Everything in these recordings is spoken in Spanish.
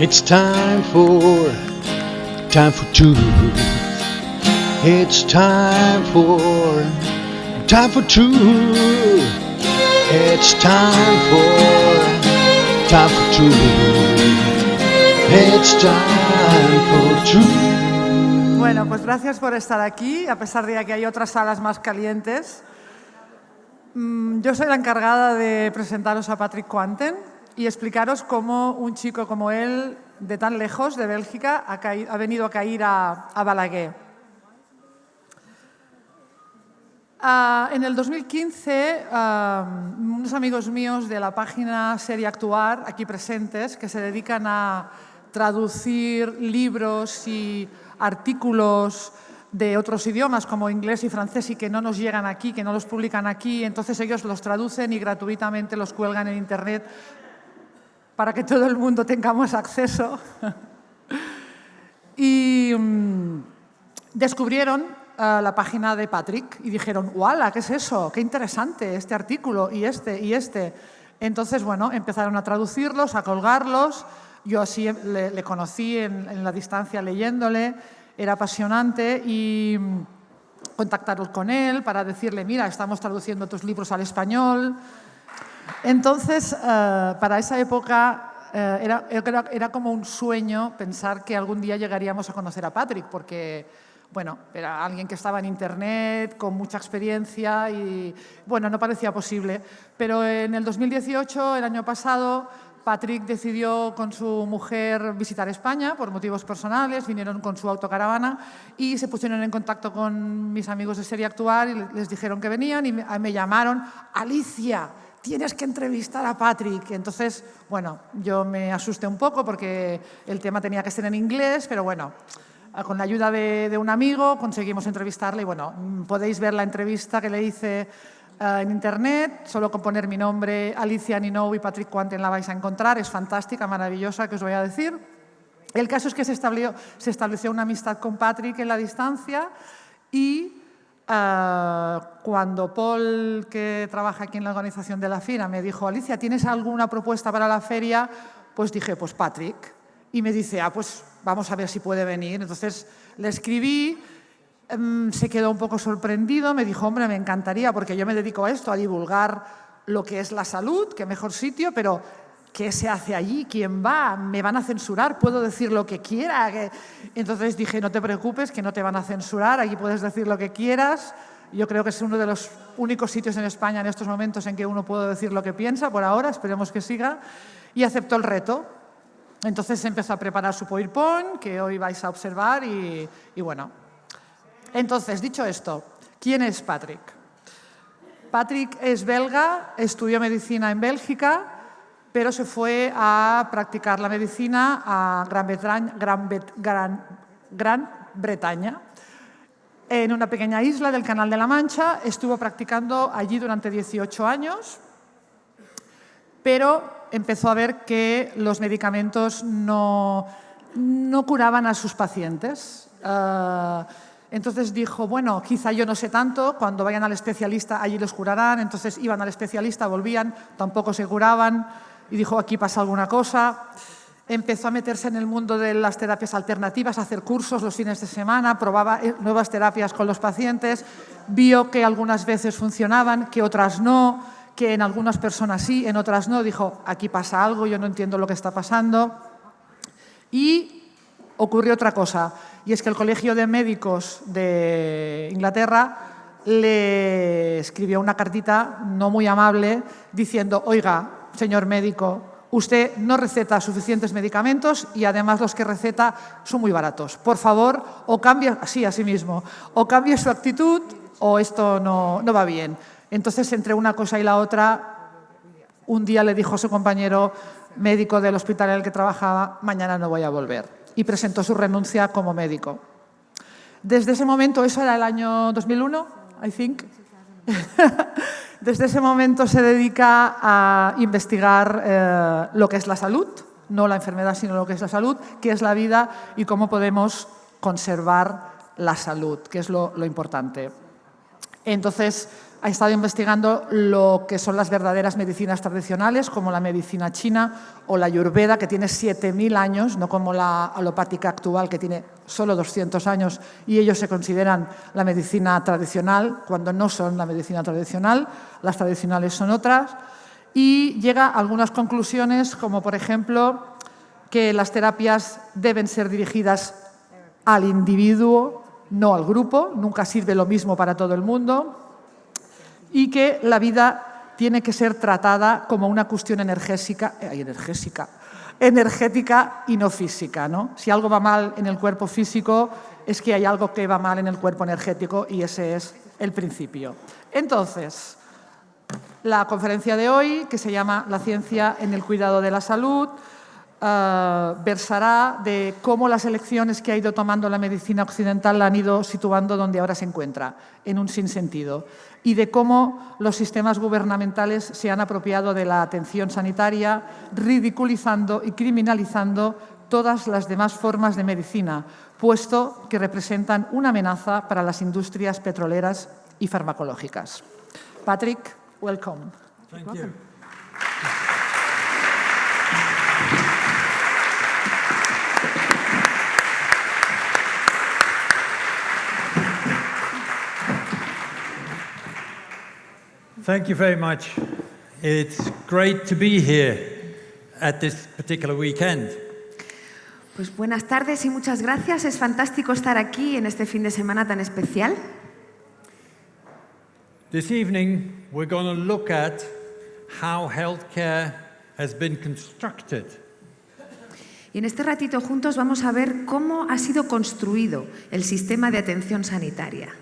It's time for, time for two. It's time for, time for two. It's time for, time for two. It's time for two. Bueno, pues gracias por estar aquí, a pesar de que hay otras salas más calientes. Mm, Yo soy la encargada de presentaros a Patrick Quanten y explicaros cómo un chico como él, de tan lejos, de Bélgica, ha, venido a caer a, a Balaguer. Ah, en el 2015, ah, unos amigos míos de la página Serie Actuar, aquí presentes, que se dedican a traducir libros y artículos de otros idiomas como inglés y francés y que no nos llegan aquí, que no los publican aquí, entonces ellos los traducen y gratuitamente los cuelgan en Internet para que todo el mundo tengamos acceso. y mm, descubrieron eh, la página de Patrick y dijeron, ¡wala! ¿Qué es eso? ¡Qué interesante este artículo y este y este! Entonces, bueno, empezaron a traducirlos, a colgarlos. Yo así le, conocí en, la distancia leyéndole, era apasionante y mm, contactaros con él para decirle, mira, estamos traduciendo tus libros al español. Entonces, eh, para esa época eh, era, era- como un sueño pensar que algún día llegaríamos a conocer a Patrick, porque, bueno, era alguien que estaba en Internet, con mucha experiencia y, bueno, no parecía posible. Pero en el 2018, el año pasado, Patrick decidió con su mujer visitar España por motivos personales, vinieron con su autocaravana y se pusieron en contacto con mis amigos de Serie Actuar y les dijeron que venían y me llamaron, Alicia, tienes que entrevistar a Patrick. Entonces, bueno, yo me asusté un poco porque el tema tenía que ser en inglés, pero bueno, ah, con la ayuda de, de un amigo conseguimos entrevistarle y bueno, mm, podéis ver la entrevista que le hice ah, en internet, solo con poner mi nombre, Alicia Ninou y Patrick Quanten la vais a encontrar, es fantástica, maravillosa, que os voy a decir. El caso es que se estableció, se estableció una amistad con Patrick en la distancia y ah, cuando Paul, que trabaja aquí en la organización de la FIRA, me dijo, Alicia, ¿tienes alguna propuesta para la feria? Pues dije, pues Patrick. Y me dice, ah, pues vamos a ver si puede venir. Entonces le escribí, em, se quedó un poco sorprendido, me dijo, hombre, me encantaría, porque yo me dedico a esto, a divulgar lo que es la salud, qué mejor sitio, pero ¿qué se hace allí? ¿Quién va? ¿Me van a censurar? ¿Puedo decir lo que quiera? Entonces dije, no te preocupes, que no te van a censurar, allí puedes decir lo que quieras. Yo creo que es uno de los únicos sitios en España en estos momentos en que uno puede decir lo que piensa, por ahora, esperemos que siga, y aceptó el reto. Entonces empezó a preparar su PowerPoint, que hoy vais a observar, y, y bueno. Entonces, dicho esto, ¿quién es Patrick? Patrick es belga, estudió medicina en Bélgica, pero se fue a practicar la medicina a Gran Bretaña. En una pequeña isla del Canal de la Mancha, estuvo practicando allí durante 18 años, pero empezó a ver que los medicamentos no, no curaban a sus pacientes. Ah, entonces dijo, bueno, quizá yo no sé tanto, cuando vayan al especialista allí los curarán. Entonces iban al especialista, volvían, tampoco se curaban y dijo, aquí pasa alguna cosa. Empezó a meterse en el mundo de las terapias alternativas, a hacer cursos los fines de semana, probaba eh, nuevas terapias con los pacientes, vio que algunas veces funcionaban, que otras no, que en algunas personas sí, en otras no. Dijo, aquí pasa algo, yo no entiendo lo que está pasando. Y ocurrió otra cosa, y es que el Colegio de Médicos de Inglaterra le escribió una cartita no muy amable diciendo, oiga, señor médico, usted no receta suficientes medicamentos y además los que receta son muy baratos. Por favor, o cambie, sí, mismo, o cambie su actitud o esto no, no va bien. Entonces, entre una cosa y la otra, un día le dijo a su compañero médico del hospital en el que trabajaba, mañana no voy a volver. Y presentó su renuncia como médico. Desde ese momento, eso era el año 2001, I think. Desde ese momento se dedica a investigar eh, lo que es la salud, no la enfermedad, sino lo que es la salud, qué es la vida y cómo podemos conservar la salud, que es lo, lo importante. Entonces, ha estado investigando lo que son las verdaderas medicinas tradicionales, como la medicina china o la ayurveda, que tiene 7.000 años, no como la alopática actual, que tiene solo 200 años, y ellos se consideran la medicina tradicional, cuando no son la medicina tradicional, las tradicionales son otras, y llega a algunas conclusiones, como por ejemplo que las terapias deben ser dirigidas al individuo, no al grupo, nunca sirve lo mismo para todo el mundo, y que la vida tiene que ser tratada como una cuestión energética, eh, energética, energética y no física. ¿no? Si algo va mal en el cuerpo físico, es que hay algo que va mal en el cuerpo energético y ese es el principio. Entonces, la conferencia de hoy, que se llama La ciencia en el cuidado de la salud, eh, versará de cómo las elecciones que ha ido tomando la medicina occidental la han ido situando donde ahora se encuentra, en un sinsentido, y de cómo los sistemas gubernamentales se han apropiado de la atención sanitaria, ridiculizando y criminalizando todas las demás formas de medicina, puesto que representan una amenaza para las industrias petroleras y farmacológicas. Patrick, welcome. Very much. It's great to be here at this particular weekend. Pues buenas tardes y muchas gracias. Es fantástico estar aquí en este fin de semana tan especial. This evening, we're going to look at how healthcare has been constructed. Y en este ratito juntos vamos a ver cómo ha sido construido el sistema de atención sanitaria.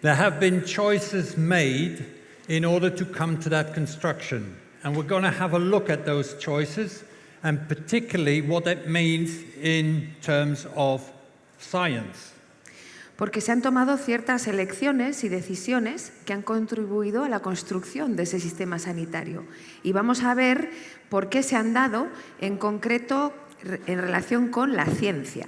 There have been choices made in order to come to that construction. And we're going to have a look at those choices and particularly what that means in terms of science. Porque se han tomado ciertas elecciones y decisiones que han contribuido a la construcción de ese sistema sanitario. Y vamos a ver por qué se han dado en concreto en relación con la ciencia.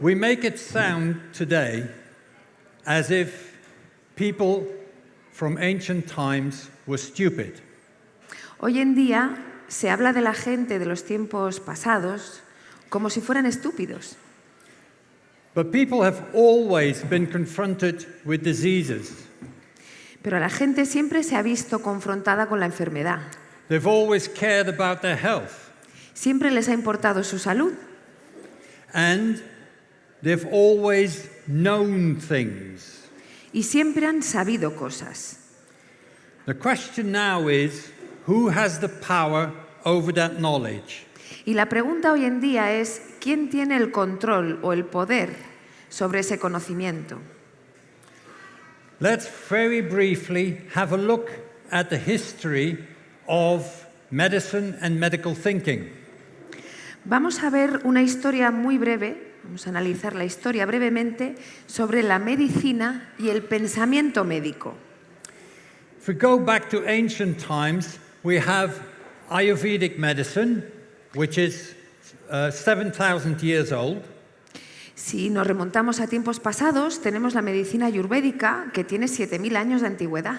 We make it sound today as if people from ancient times were stupid. Hoy en día se habla de la gente de los tiempos pasados como si fueran estúpidos. But people have always been confronted with diseases. Pero la gente siempre se ha visto confrontada con la enfermedad. They've always cared about their health. Siempre les ha importado su salud. And they've always known things y siempre han sabido cosas. The question now is, who has the power over that knowledge? Y la pregunta hoy en día es, ¿quién tiene el control o el poder sobre ese conocimiento? Let's very briefly have a look at the history of medicine and medical thinking. Vamos a ver una historia muy breve Vamos a analizar la historia brevemente sobre la medicina y el pensamiento médico. If we go back to ancient times, we have Ayurvedic medicine, which is uh, 7,000 years old. Si nos remontamos a tiempos pasados, tenemos la medicina ayurvédica, que tiene 7.000 años de antigüedad.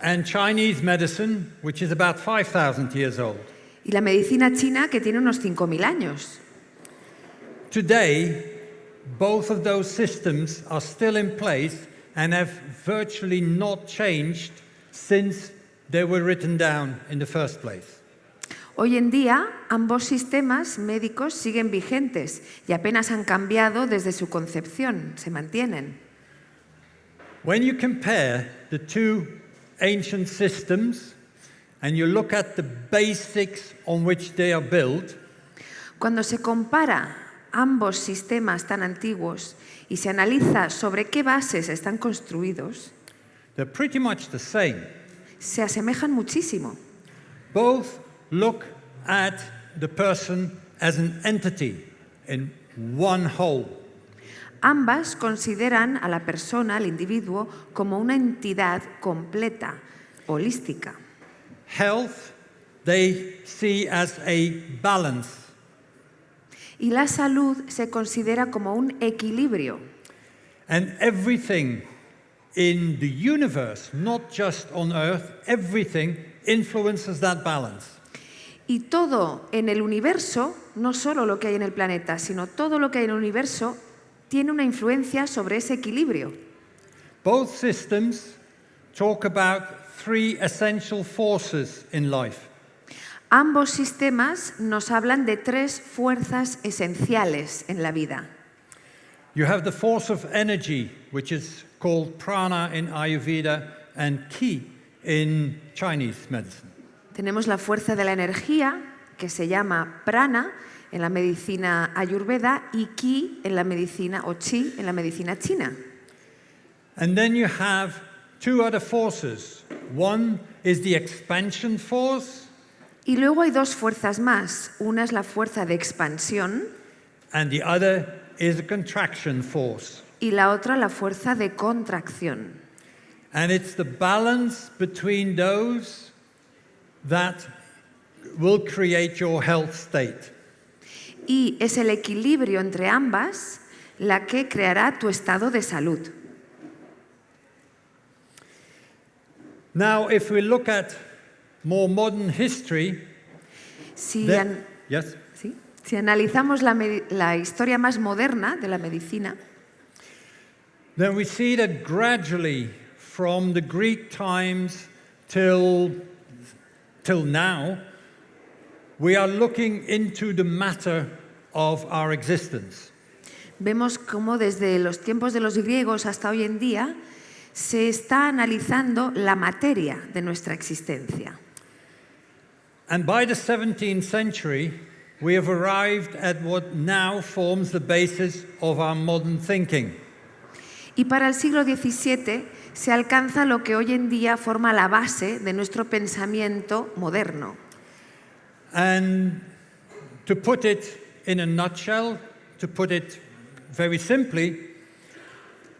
And Chinese medicine, which is about 5,000 years old. Y la medicina china, que tiene unos 5.000 años. Today, both of those systems are still in place and have virtually not changed since they were written down in the first place. Hoy en día, ambos sistemas médicos siguen vigentes y apenas han cambiado desde su concepción, se mantienen. When you compare the two ancient systems and you look at the basics on which they are built, Cuando se compara ambos sistemas tan antiguos y se analiza sobre qué bases están construidos, pretty much the same. se asemejan muchísimo. Both look at the person as an entity in one whole. Ambas consideran a la persona, al individuo, como una entidad completa, holística. Health they see as a balance y la salud se considera como un equilibrio. And everything in the universe, not just on Earth, everything influences that balance. Y todo en el universo, no solo lo que hay en el planeta, sino todo lo que hay en el universo, tiene una influencia sobre ese equilibrio. Both systems talk about three essential forces in life Ambos sistemas nos hablan de tres fuerzas esenciales en la vida. You have the force of energy, which is called prana in Ayurveda and ki in Chinese medicine. Tenemos la fuerza de la energía, que se llama prana en la medicina ayurveda y ki en la medicina o chi en la medicina china. And then you have two other forces. One is the expansion force, Y luego hay dos fuerzas más. Una es la fuerza de expansión and the other is a contraction force. y la otra la fuerza de contracción. And it's the balance between those that will create your health state. Y es el equilibrio entre ambas la que creará tu estado de salud. Now, if we look at more modern history, Si, then- yes, ¿sí? si analizamos la, la historia más moderna de la medicina, then we see that gradually from the Greek times till, till now, we are looking into the matter of our existence. vemos cómo desde los tiempos de los griegos hasta hoy en día se está analizando la materia de nuestra existencia. And by the 17th century, we have arrived at what now forms the basis of our modern thinking. Y para el siglo XVII se alcanza lo que hoy en día forma la base de nuestro pensamiento moderno. And to put it in a nutshell, to put it very simply,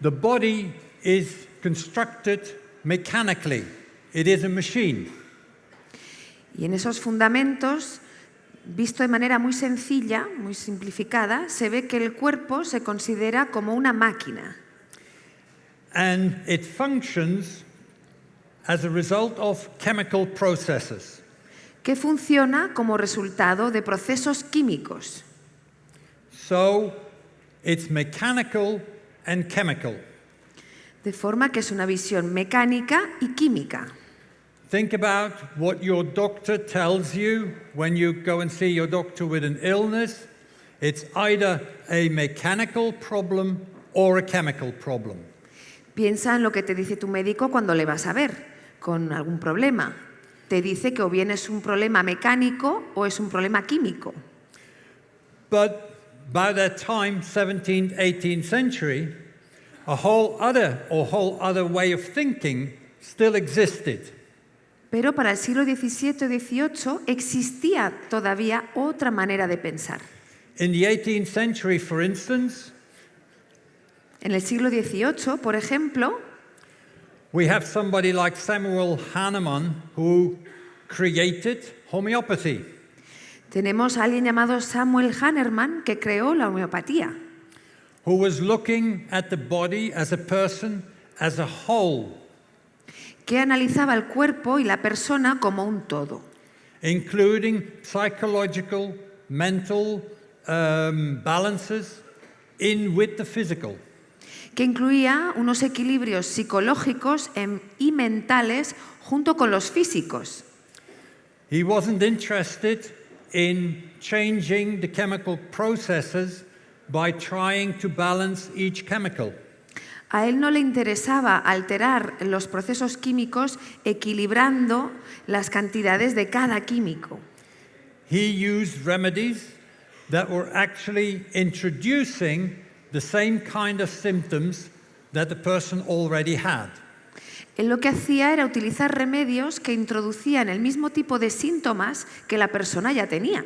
the body is constructed mechanically. It is a machine. Y en esos fundamentos, visto de manera muy sencilla, muy simplificada, se ve que el cuerpo se considera como una máquina And it functions as a result of chemical processes. que funciona como resultado de procesos químicos. So it's mechanical and chemical. De forma que es una visión mecánica y química. Think about what your doctor tells you when you go and see your doctor with an illness. It's either a mechanical problem or a chemical problem. Piensa en lo que te dice tu médico cuando le vas a ver con algún problema. Te dice que o bien es un problema mecánico o es un problema químico. But by that time, 17th, 18th century, a whole other or whole other way of thinking still existed. Pero para el siglo XVII y XVIII existía todavía otra manera de pensar. In the 18th century, for instance, En el siglo XVIII, por ejemplo, we have somebody like Samuel Hahnemann who created homeopathy. tenemos a alguien llamado Samuel Hahnemann que creó la homeopatía, who was looking at the body as a person as a whole, que analizaba el cuerpo y la persona como un todo, including psychological, mental um, balances in with the physical. que incluía unos equilibrios psicológicos em- y mentales junto con los físicos. He wasn't interested in changing the chemical processes by trying to balance each chemical. A él no le interesaba alterar los procesos químicos equilibrando las cantidades de cada químico. He used remedies that were actually introducing the same kind of symptoms that the person already had. Él lo que hacía era utilizar remedios que introducían el mismo tipo de síntomas que la persona ya tenía.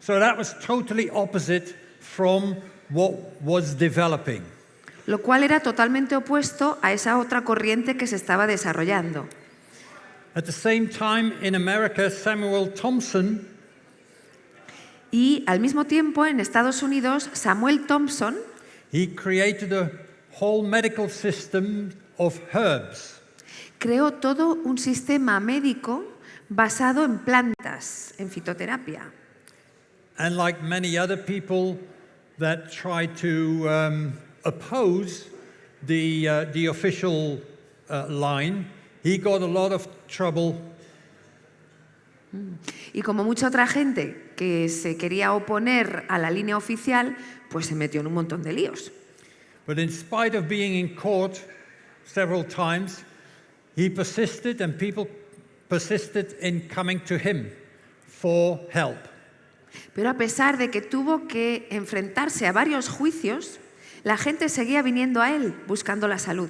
So that was totally opposite from what was developing. Lo cual era totalmente opuesto a esa otra corriente que se estaba desarrollando. At the same time, in America, Samuel Thompson Y al mismo tiempo en Estados Unidos, Samuel Thompson he created a whole medical system of herbs. Creó todo un sistema médico basado en plantas, en fitoterapia. And like many other people that try to um, oppose the, uh, the official uh, line, he got a lot of trouble Y como mucha otra gente que se quería oponer a la línea oficial, pues se metió en un montón de líos. But in spite of being in court several times, he persisted and people persisted in coming to him for help. Pero a pesar de que tuvo que enfrentarse a varios juicios, la gente seguía viniendo a él buscando la salud.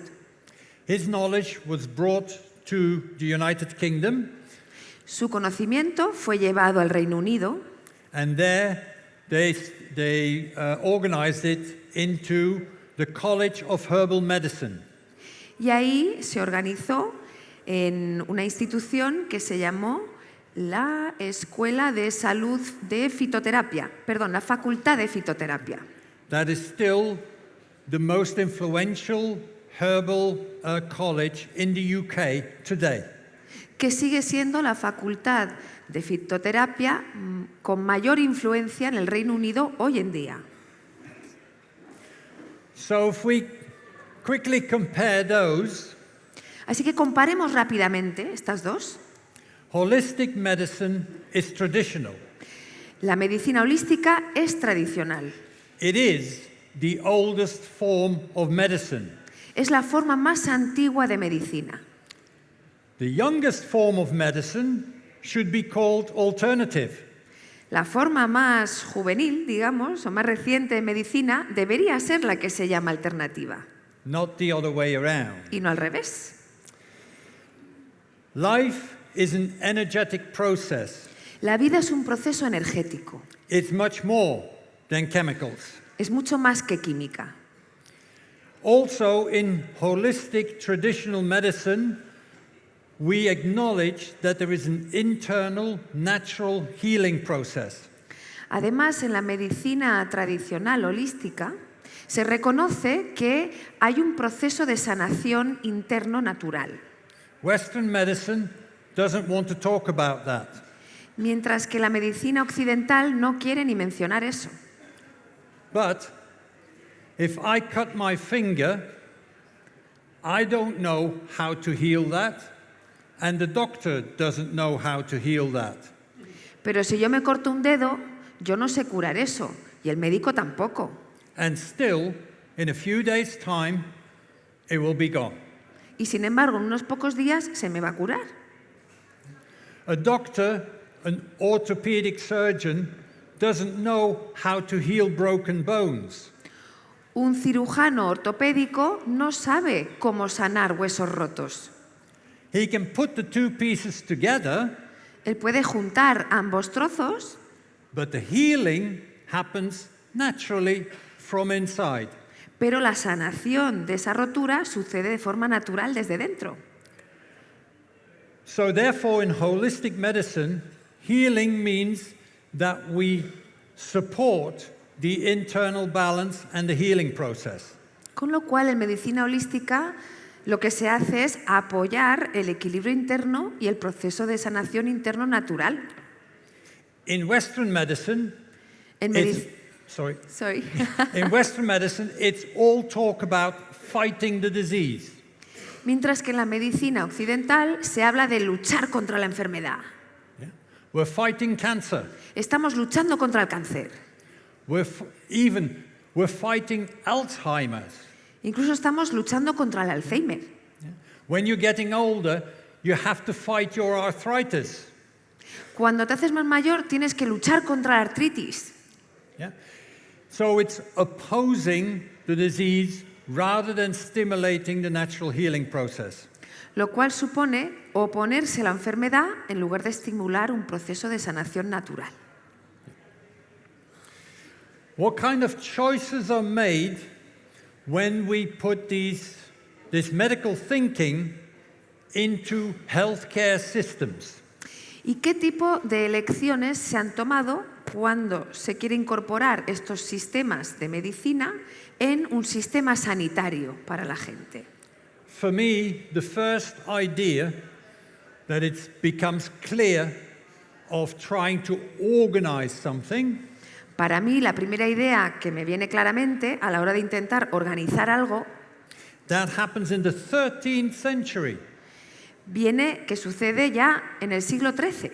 His knowledge was brought to the United Kingdom, Su conocimiento fue llevado al Reino Unido and there they, they uh, organized it into the College of Herbal Medicine. y ahí se organizó en una institución que se llamó la Escuela de Salud de Fitoterapia, perdón, la Facultad de Fitoterapia. That is still the most influential herbal uh, college in the UK today. que sigue siendo la facultad de fitoterapia mm, con mayor influencia en el Reino Unido hoy en día. So if we quickly compare those, Así que comparemos rápidamente estas dos. holistic medicine is traditional. La medicina holística es tradicional. It is the oldest form of medicine. Es la forma más antigua de medicina. The youngest form of medicine should be called alternative. La forma más juvenil, digamos, o más reciente de medicina debería ser la que se llama alternativa not the other way around. y no al revés. Life is an energetic process. La vida es un proceso energético, It's much more than chemicals. Es mucho más que química. Also, in holistic traditional medicine, we acknowledge that there is an internal natural healing process. Además, en la medicina tradicional holística se reconoce que hay un proceso de sanación interno natural, Western medicine doesn't want to talk about that. mientras que la medicina occidental no quiere ni mencionar eso. But if I cut my finger, I don't know how to heal that, and the doctor doesn't know how to heal that. Pero si yo me corto un dedo, yo no sé curar eso, y el médico tampoco. And still, in a few days' time, it will be gone. Y sin embargo, en unos pocos días se me va a curar. A doctor, an orthopedic surgeon, doesn't know how to heal broken bones. Un cirujano ortopédico no sabe cómo sanar huesos rotos. He can put the two pieces together, Él puede juntar ambos trozos, but the healing happens naturally from inside. pero la sanación de esa rotura sucede de forma natural desde dentro. So, therefore, in holistic medicine, healing means that we support the internal balance and the healing process. Con lo cual, en medicina holística lo que se hace es apoyar el equilibrio interno y el proceso de sanación interno natural. In Western medicine, En, it's, medi- sorry, Sorry. in Western medicine, it's all talk about fighting the disease. Mientras que en la medicina occidental se habla de luchar contra la enfermedad. We're fighting cancer. Estamos luchando contra el cáncer. We're even we're fighting Alzheimer's. Incluso estamos luchando contra el Alzheimer. When you're getting older, you have to fight your arthritis. Cuando te haces más mayor tienes que luchar contra la artritis. Yeah? So it's opposing the disease rather than stimulating the natural healing process. Lo cual supone oponerse a la enfermedad en lugar de estimular un proceso de sanación natural. What kind of choices are made when we put these, this medical thinking into healthcare systems? ¿Y qué tipo de elecciones se han tomado cuando se quiere incorporar estos sistemas de medicina en un sistema sanitario para la gente. For me, the first idea that it becomes clear of trying to organize something Para mí, la primera idea que me viene claramente a la hora de intentar organizar algo that happens in the 13th century. viene que sucede ya en el siglo XIII.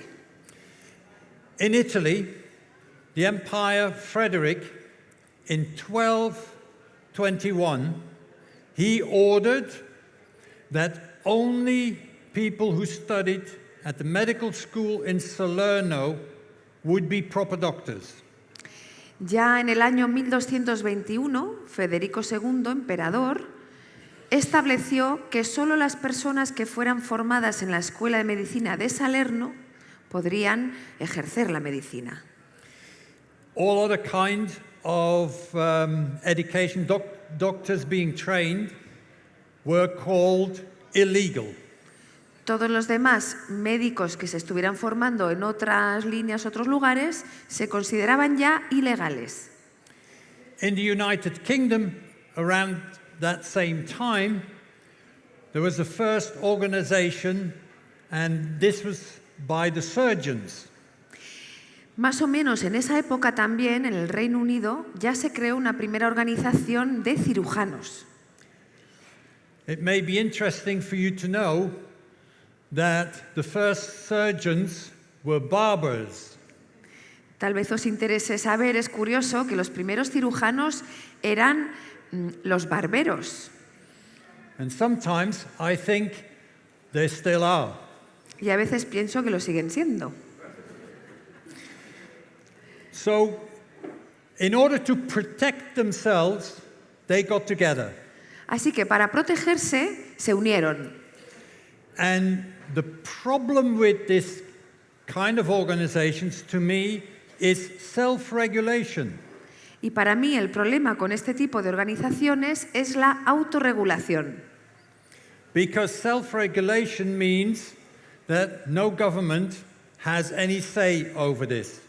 In Italy, the Empire Frederick, in 1221, he ordered that only people who studied at the medical school in Salerno would be proper doctors. Ya en el año 1221, Federico II, emperador, estableció que solo las personas que fueran formadas en la Escuela de Medicina de Salerno podrían ejercer la medicina. All other kind of um, education, doc- doctors being trained, were called illegal. Todos los demás médicos que se estuvieran formando en otras líneas, otros lugares, se consideraban ya ilegales. In the United Kingdom, around that same time, there was the first organization, and this was by the surgeons. Más o menos en esa época también, en el Reino Unido, ya se creó una primera organización de cirujanos. It may be interesting for you to know that the first surgeons were barbers. Tal vez os interese saber, es curioso, que los primeros cirujanos eran mm, los barberos. And sometimes I think they still are. Y a veces pienso que lo siguen siendo. So, in order to protect themselves, they got together. Así que para protegerse se unieron. And the problem with this kind of organizations, to me, is self regulation. Y para mí el problema con este tipo de organizaciones es la autorregulación. Because self regulation means that no government has any say over this.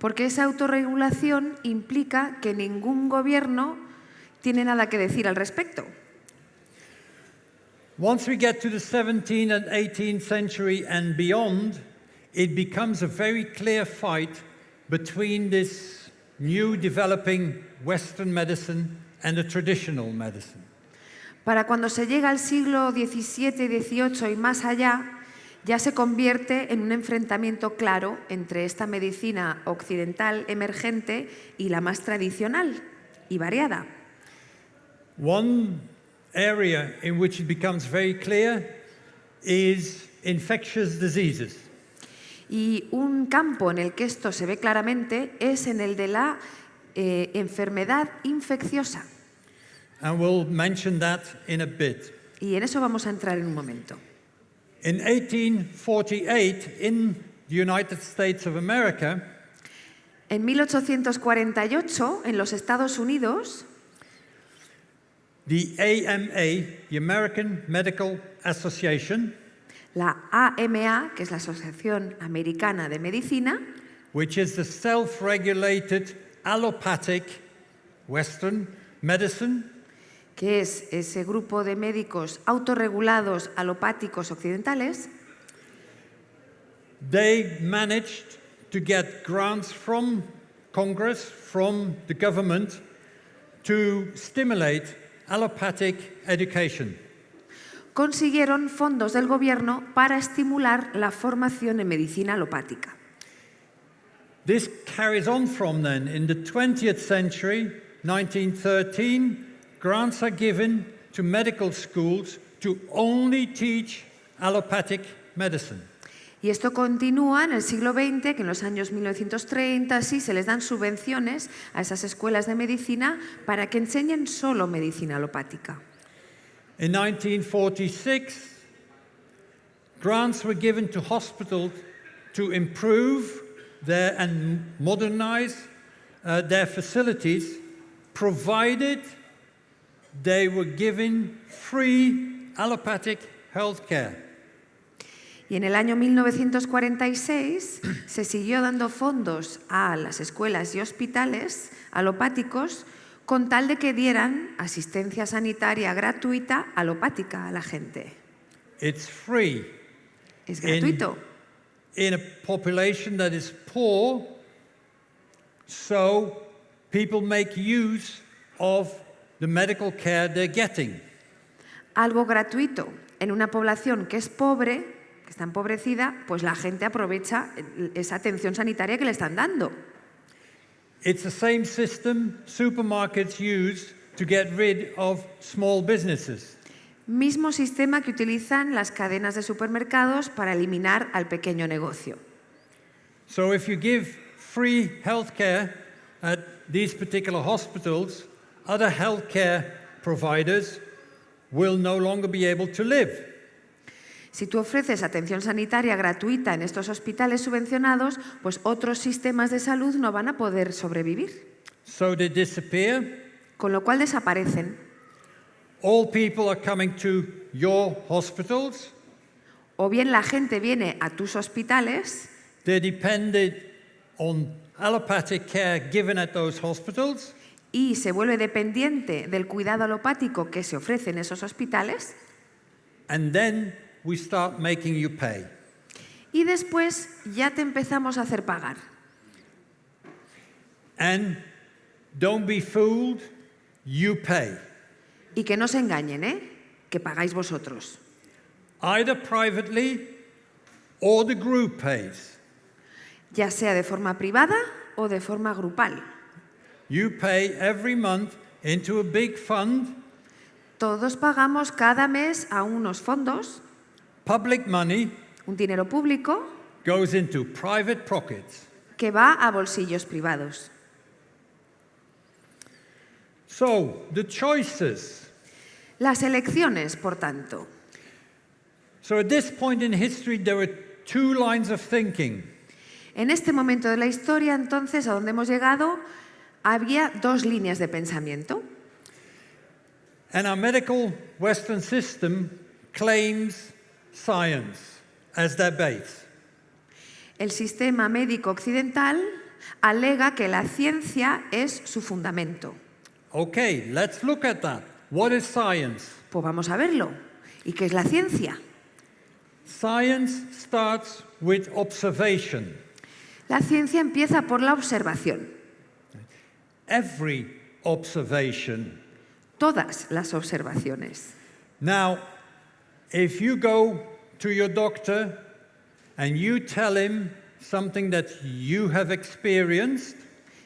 Porque esa autorregulación implica que ningún gobierno tiene nada que decir al respecto. Once we get to the 17th and 18th century and beyond, it becomes a very clear fight between this new developing Western medicine and the traditional medicine. Para cuando se llega al siglo XVII XVIII y más allá, ya se convierte en un enfrentamiento claro entre esta medicina occidental emergente y la más tradicional y variada. One area in which it becomes very clear is infectious diseases. Y un campo en el que esto se ve claramente es en el de la eh, enfermedad infecciosa. And we'll mention that in a bit. Y en eso vamos a entrar en un momento. In 1848, in the United States of America, En 1848, en los Estados Unidos, the AMA, the American Medical Association, la AMA, que es la Asociación Americana de Medicina, which is the self regulated allopathic Western medicine, que es ese grupo de médicos autorregulados alopáticos occidentales, they managed to get grants from Congress, from the government, to stimulate allopathic education. consiguieron fondos del gobierno para estimular la formación en medicina alopática. This carries on from then. In the 20th century, 1913, grants are given to medical schools to only teach allopathic medicine. Y esto continúa en el siglo XX, que en los años 1930 sí se les dan subvenciones a esas escuelas de medicina para que enseñen solo medicina alopática. In 1946, grants were given to hospitals to improve their and modernize uh, their facilities, provided they were given free allopathic health care. Y en el año 1946 se siguió dando fondos a las escuelas y hospitales alopáticos con tal de que dieran asistencia sanitaria gratuita alopática a la gente. It's free Es gratuito. in a population that is poor, so people make use of the medical care they're getting. Algo gratuito en una población que es pobre, que está empobrecida, pues la gente aprovecha esa atención sanitaria que le están dando. It's the same system supermarkets use to get rid of small businesses. Mismo sistema que utilizan las cadenas de supermercados para eliminar al pequeño negocio. So if you give free healthcare at these particular hospitals, other healthcare providers will no longer be able to live. Si tú ofreces atención sanitaria gratuita en estos hospitales subvencionados, pues otros sistemas de salud no van a poder sobrevivir, So they disappear. con lo cual desaparecen. All people are coming to your hospitals. O bien la gente viene a tus hospitales on allopathic care given at those hospitals. y se vuelve dependiente del cuidado alopático que se ofrece en esos hospitales And then we start making you pay. y después ya te empezamos a hacer pagar. And don't be fooled, you pay. Y que no se engañen, ¿eh? Que pagáis vosotros. Either privately or the group pays. ya sea de forma privada o de forma grupal. You pay every month into a big fund, Todos pagamos cada mes a unos fondos, public money un dinero público goes into private pockets. que va a bolsillos privados. So, the choices. Las elecciones, por tanto. So, at this point in history, there were two lines of thinking. En este momento de la historia, entonces, a donde hemos llegado, había dos líneas de pensamiento. And our medical Western system claims science as their base. El sistema médico occidental alega que la ciencia es su fundamento. Okay, let's look at that. What is science? Pues vamos a verlo. ¿Y qué es la ciencia? Science starts with observation. La ciencia empieza por la observación. Every observation. Todas las observaciones. Now, if you go to your doctor and you tell him something that you have experienced,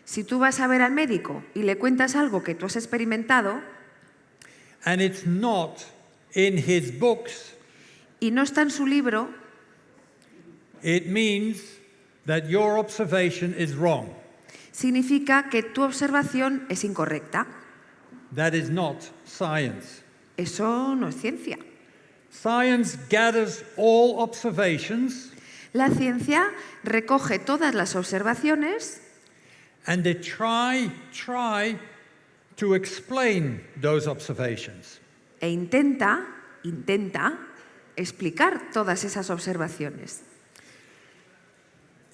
Si tú vas a ver al médico y le cuentas algo que tú has experimentado and it's not in his books, y no está en su libro, it means that your observation is wrong. significa que tu observación es incorrecta. That is not science. Eso no es ciencia. Science gathers all observations La ciencia recoge todas las observaciones and they try, try to explain those observations. e intenta, intenta explicar todas esas observaciones.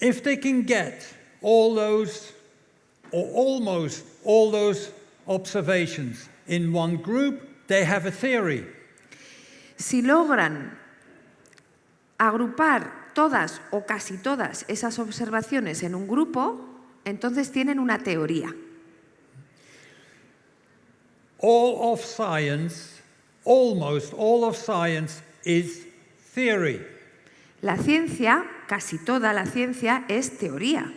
If they can get all those, or almost all those observations in one group, they have a theory. Si logran agrupar todas o casi todas esas observaciones en un grupo, entonces tienen una teoría. All of science, almost all of science, is theory. La ciencia, casi toda la ciencia, es teoría.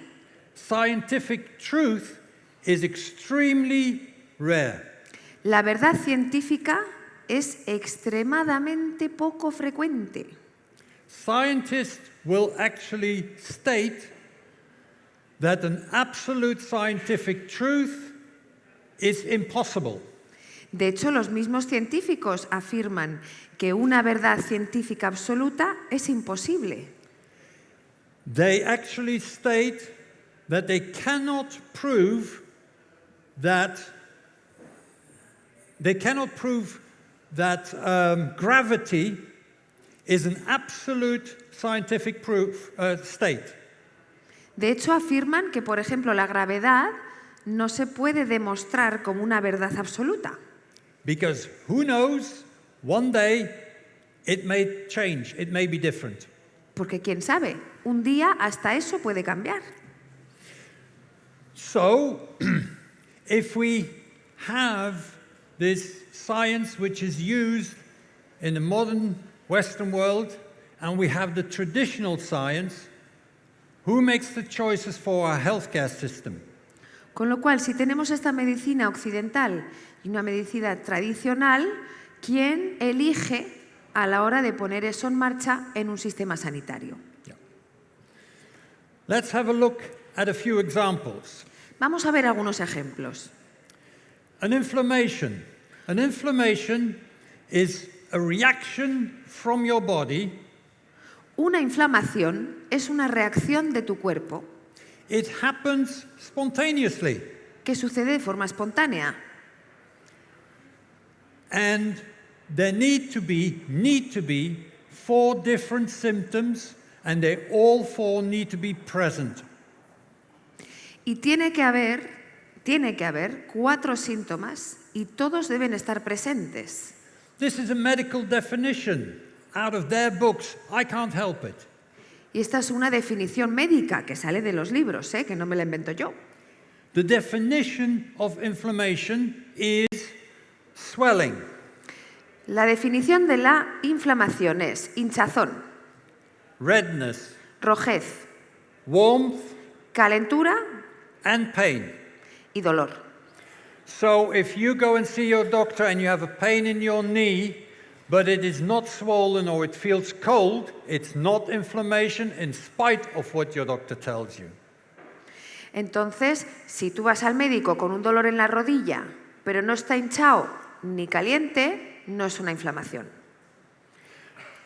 Scientific truth is extremely rare. La verdad científica es extremadamente poco frecuente. Scientists will actually state that an absolute scientific truth is impossible. De hecho, los mismos científicos afirman que una verdad científica absoluta es imposible. They actually state that they cannot prove that they cannot prove that um, gravity is an absolute scientific proof uh, state. De hecho, afirman que, por ejemplo, la gravedad no se puede demostrar como una verdad absoluta. Because who knows, one day it may change, it may be different. Porque quién sabe, un día hasta eso puede cambiar. So, if we have this science which is used in the modern Western world, and we have the traditional science, who makes the choices for our healthcare system? Con lo cual, si tenemos esta medicina occidental y una medicina tradicional, ¿quién elige a la hora de poner eso en marcha en un sistema sanitario? Let's have a look at a few examples. Vamos a ver algunos ejemplos. An inflammation. An inflammation is a reaction from your body. Una inflamación es una reacción de tu cuerpo It happens spontaneously. que sucede de forma espontánea. And there need to be, need to be four different symptoms and they all four need to be present. Y tiene que haber, tiene que haber cuatro síntomas y todos deben estar presentes. This is a medical definition out of their books. I can't help it. Y esta es una definición médica que sale de los libros, ¿eh? que no me la invento yo. The definition of inflammation is swelling, La definición de la inflamación es hinchazón, redness, rojez, warmth, calentura and pain. y dolor. So if you go and see your doctor and you have a pain in your knee, but it is not swollen or it feels cold, it's not inflammation in spite of what your doctor tells you. Entonces, si tú vas al médico con un dolor en la rodilla, pero no está hinchado ni caliente, no es una inflamación.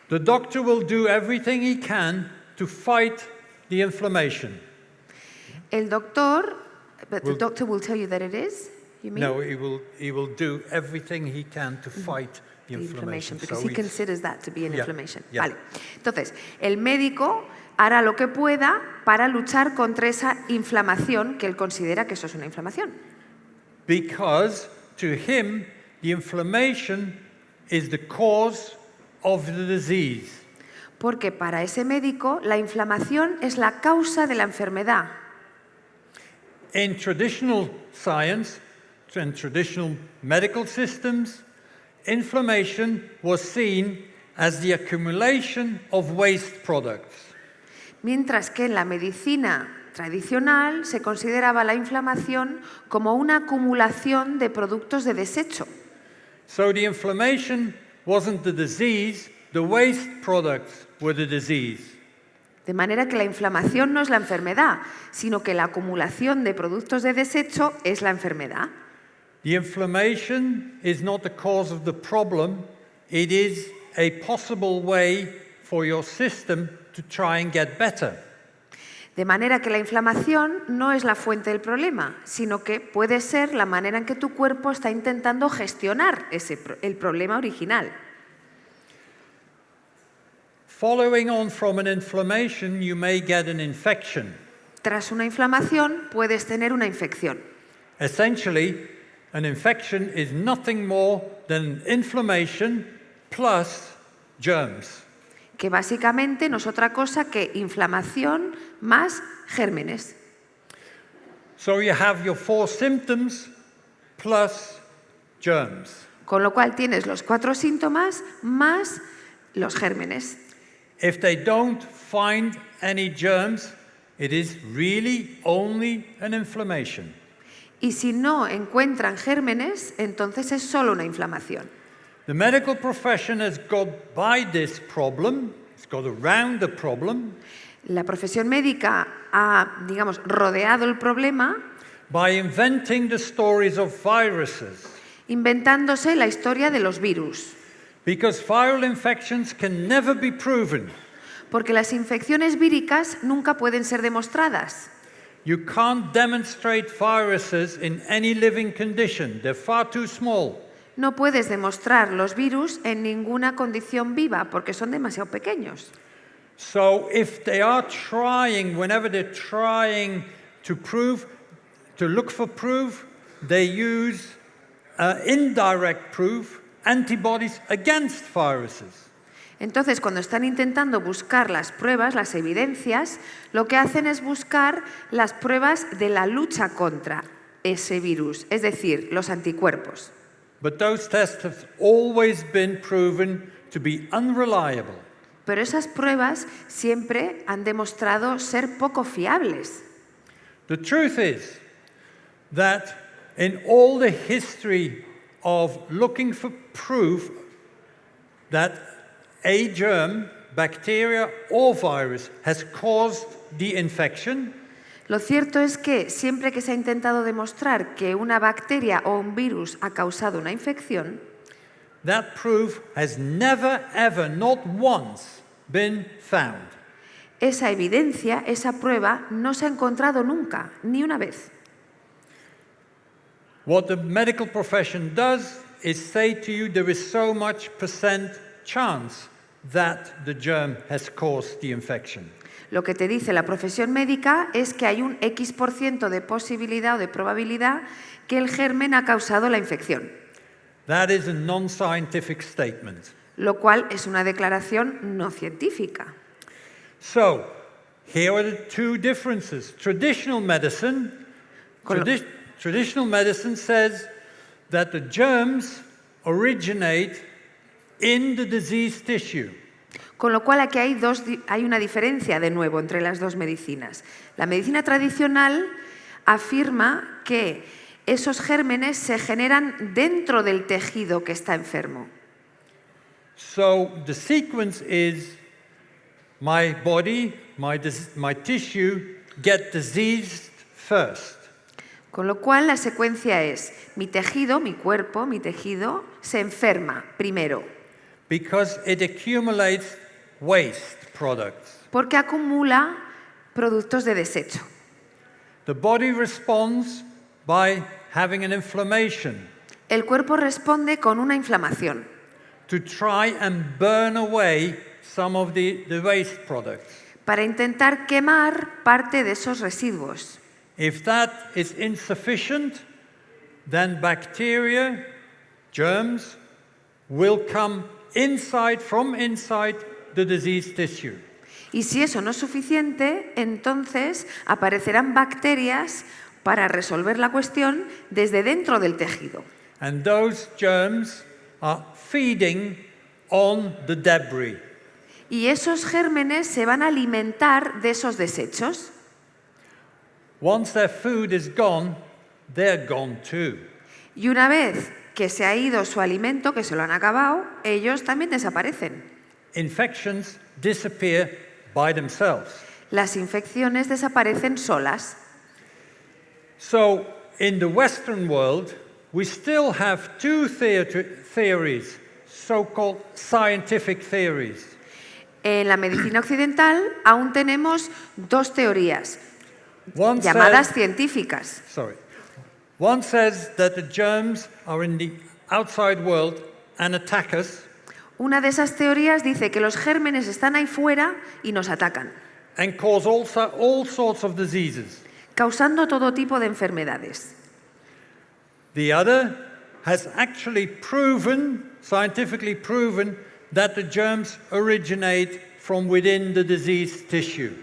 The doctor will do everything he can to fight the inflammation. El doctor, but the Will- doctor will tell you that it is, you mean? No, he will, he will do everything he can to fight the inflammation. because So he considers that to be an Yeah, inflammation. yeah. Vale. Entonces, el médico hará lo que pueda para luchar contra esa inflamación que él considera que eso es una inflamación. because to him, the inflammation is the cause of the disease. Porque para ese médico la inflamación es la causa de la enfermedad. In traditional science and traditional medical systems, inflammation was seen as the accumulation of waste products. Mientras que en la medicina tradicional se consideraba la inflamación como una acumulación de productos de desecho. So the inflammation wasn't the disease, the waste products were the disease. De manera que la inflamación no es la enfermedad, sino que la acumulación de productos de desecho es la enfermedad. The inflammation is not the cause of the problem, it is a possible way for your system to try and get better. De manera que la inflamación no es la fuente del problema, sino que puede ser la manera en que tu cuerpo está intentando gestionar ese, pro- el problema original. Following on from an inflammation, you may get an infection. Tras una inflamación puedes tener una infección. Essentially, an infection is nothing more than inflammation plus germs. que básicamente no es otra cosa que inflamación más gérmenes. So you have your four symptoms plus germs. Con lo cual tienes los cuatro síntomas más los gérmenes. If they don't find any germs, it is really only an inflammation. Y si no encuentran gérmenes, entonces es solo una inflamación. The medical profession has got by this problem, it's got around the problem, La profesión médica ha, digamos, rodeado el problema by inventing the stories of viruses. inventándose la historia de los virus. Because viral infections can never be proven. Porque las infecciones víricas nunca pueden ser demostradas. You can't demonstrate viruses in any living condition, they're far too small. No puedes demostrar los virus en ninguna condición viva porque son demasiado pequeños. So if they are trying, whenever they're trying to prove, to look for proof, they use uh, indirect proof, antibodies against viruses. Entonces, cuando están intentando buscar las pruebas, las evidencias, lo que hacen es buscar las pruebas de la lucha contra ese virus, es decir, los anticuerpos. But those tests have always been proven to be unreliable. Pero esas pruebas siempre han demostrado ser poco fiables. The truth is that in all the history of looking for proof that a germ, bacteria or virus has caused the infection, Lo cierto es que siempre que se ha intentado demostrar que una bacteria o un virus ha causado una infección, that proof has never, ever, not once been found. esa evidencia, esa prueba, no se ha encontrado nunca, ni una vez. What the medical profession does is say to you there is so much percent chance that the germ has caused the infection. Lo que te dice la profesión médica es que hay un X% por ciento de posibilidad o de probabilidad que el germen ha causado la infección, That is a non scientific statement. lo cual es una declaración no científica. So, here are the two differences. Traditional medicine, tradi- traditional medicine says that the germs originate in the diseased tissue. Con lo cual aquí hay, dos hay una diferencia de nuevo entre las dos medicinas. La medicina tradicional afirma que esos gérmenes se generan dentro del tejido que está enfermo. So the sequence is my body, my tissue get diseased first. Con lo cual la secuencia es mi tejido, mi cuerpo, mi tejido se enferma primero, because it accumulates waste products. porque acumula productos de desecho. The body responds by having an inflammation El cuerpo responde con una inflamación to try and burn away some of the, the waste products. para intentar quemar parte de esos residuos. If that is insufficient, then bacteria, germs, will come inside, from inside the diseased tissue. Y si eso no es suficiente, entonces aparecerán bacterias para resolver la cuestión desde dentro del tejido. And those germs are feeding on the debris. Y esos gérmenes se van a alimentar de esos desechos. Once their food is gone, they're gone too. Y una vez que se ha ido su alimento, que se lo han acabado, ellos también desaparecen. Infections disappear by themselves. Las infecciones desaparecen solas. So, in the Western world, we still have two theories, so called scientific theories. En la medicina occidental aún tenemos dos teorías One llamadas científicas. sorry. One says that the germs are in the outside world and attack us, Una de esas teorías dice que los gérmenes están ahí fuera y nos atacan, and cause also all sorts of diseases. causando todo tipo de enfermedades. The other has actually proven, scientifically proven, that the germs originate from within the diseased tissue.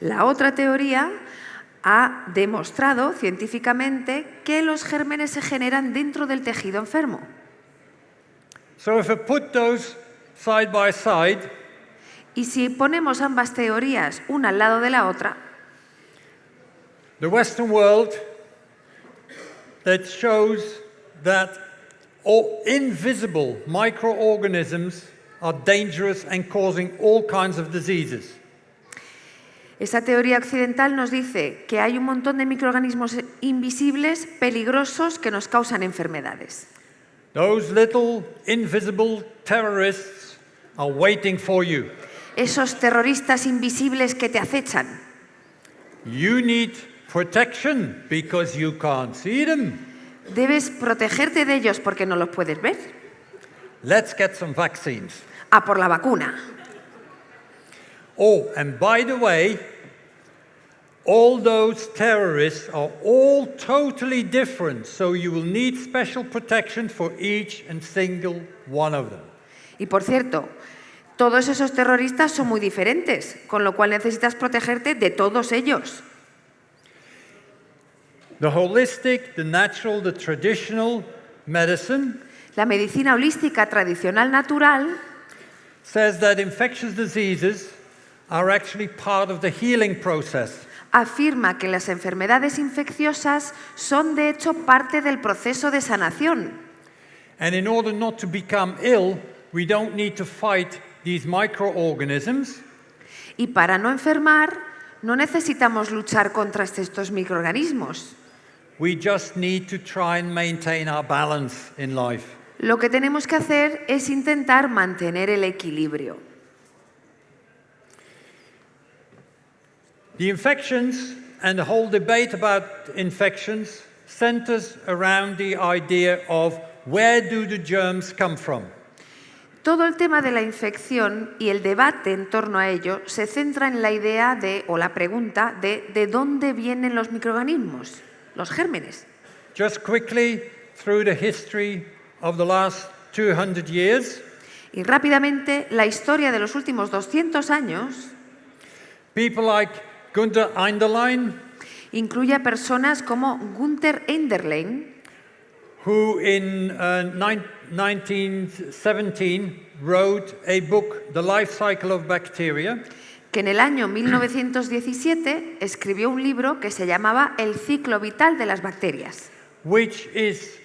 La otra teoría ha demostrado científicamente que los gérmenes se generan dentro del tejido enfermo. So if I put those side by side, Y si ponemos ambas teorías una al lado de la otra, the Western world that shows that all invisible microorganisms are dangerous and causing all kinds of diseases. Esa teoría occidental nos dice que hay un montón de microorganismos invisibles, peligrosos, que nos causan enfermedades. Those little invisible terrorists are waiting for you. Esos terroristas invisibles que te acechan. You need protection because you can't see them. Debes protegerte de ellos porque no los puedes ver. Let's get some vaccines. A por la vacuna. Oh, and by the way, all those terrorists are all totally different, so you will need special protection for each and single one of them. Y por cierto, todos esos terroristas son muy diferentes, con lo cual necesitas protegerte de todos ellos. The holistic, the natural, the traditional medicine La medicina holística tradicional natural says that infectious diseases are actually part of the healing process. afirma que las enfermedades infecciosas son de hecho parte del proceso de sanación. And in order not to become ill, we don't need to fight these microorganisms. Y para no enfermar, no necesitamos luchar contra estos microorganismos. We just need to try and maintain our balance in life. Lo que tenemos que hacer es intentar mantener el equilibrio. The infections and the whole debate about infections centers around the idea of where do the germs come from? Todo el tema de la infección y el debate en torno a ello se centra en la idea de, o la pregunta de, ¿de dónde vienen los microorganismos, los gérmenes? Just quickly, through the history of the last 200 years, Y rápidamente, la historia de los últimos 200 años people like Gunther Einderlein, incluye a personas como Enderlein, who in uh, 1917 wrote a book, The Life Cycle of Bacteria, que en el año 1917 escribió un libro que se llamaba El ciclo vital de las bacterias, which is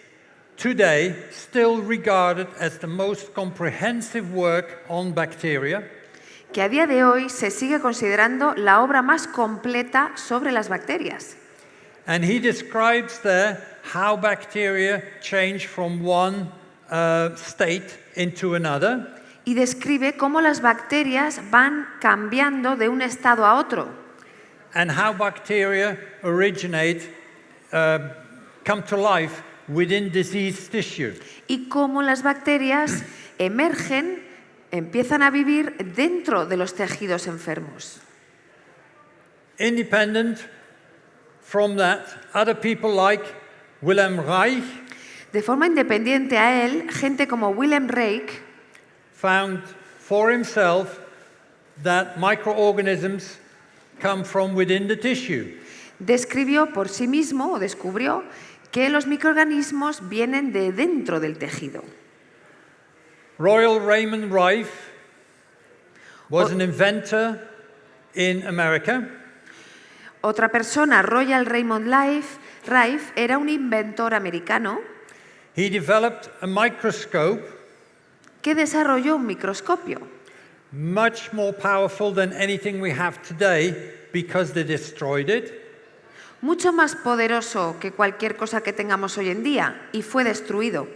today still regarded as the most comprehensive work on bacteria. Que a día de hoy se sigue considerando la obra más completa sobre las bacterias. And he describes there how bacteria change from one uh, state into another. y describe cómo las bacterias van cambiando de un estado a otro and how bacteria originate, uh, come to life within diseased tissue. y cómo las bacterias emergen, empiezan a vivir dentro de los tejidos enfermos. Independent from that, other people like Wilhelm Reich De forma independiente a él, gente como Willem Reich found for himself that microorganisms come from within the tissue. describió por sí mismo o descubrió que los microorganismos vienen de dentro del tejido. Royal Raymond Reich was an inventor in America. Otra persona, Royal Raymond Life, Reich, era un inventor americano He developed a microscope que desarrolló un microscopio, much more powerful than anything we have today because they destroyed it. mucho más poderoso que cualquier cosa que tengamos hoy en día, y fue destruido.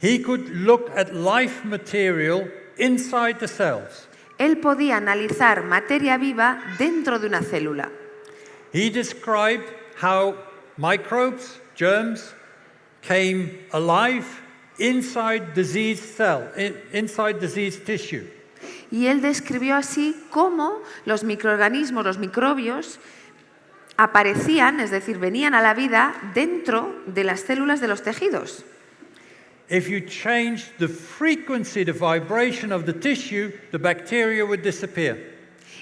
He could look at life material inside the cells. Él podía analizar materia viva dentro de una célula. He described how microbes, germs, came alive inside diseased cell, in- inside diseased tissue. Y él describió así cómo los microorganismos, los microbios, aparecían, es decir, venían a la vida dentro de las células de los tejidos. If you change the frequency, the vibration of the tissue, the bacteria would disappear.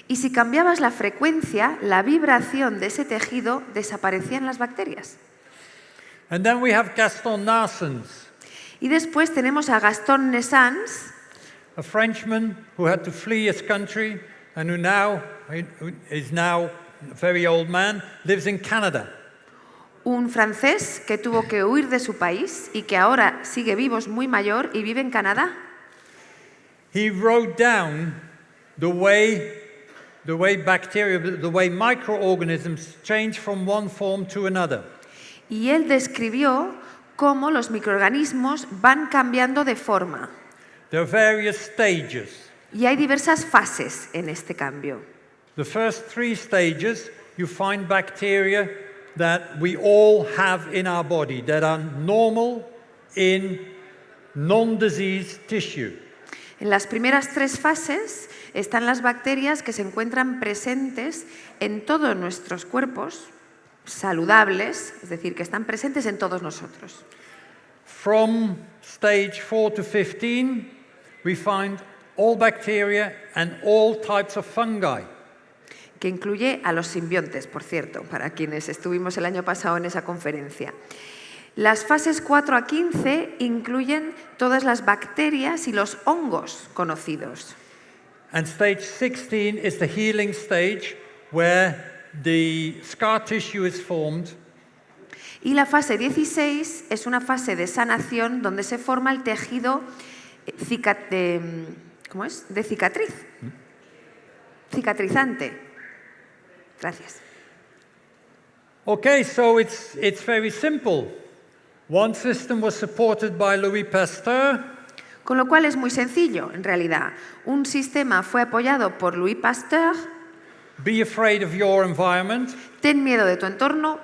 Y si cambiabas la frecuencia, la vibración de ese tejido, desaparecían las bacterias. And then we have Gaston Narsens, Y después tenemos a Gaston Nessans, a Frenchman who had to flee his country and who now who is now a very old man, lives in Canada. Un francés que tuvo que huir de su país y que ahora sigue vivo, es muy mayor y vive en Canadá. He wrote down the way the way bacteria, the way microorganisms change from one form to another. Y él describió cómo los microorganismos van cambiando de forma. There are various stages. Y hay diversas fases en este cambio. The first three stages, you find bacteria that we all have in our body that are normal in non-diseased tissue. En las primeras tres fases están las bacterias que se encuentran presentes en todos nuestros cuerpos, saludables, es decir, que están presentes en todos nosotros. From stage 4 to 15, we find all bacteria and all types of fungi. Que incluye a los simbiontes, por cierto, para quienes estuvimos el año pasado en esa conferencia. Las fases 4 a 15 incluyen todas las bacterias y los hongos conocidos. And stage 16 is the healing stage where the scar tissue is formed Y la fase 16 es una fase de sanación donde se forma el tejido eh, de, mm, ¿cómo es? de cicatriz. Cicatrizante. Gracias. Okay, so it's, it's very simple. One system was supported by Louis Pasteur, Con lo cual es muy sencillo, en realidad. Un sistema fue apoyado por Louis Pasteur. be afraid of your environment, Ten miedo de tu entorno.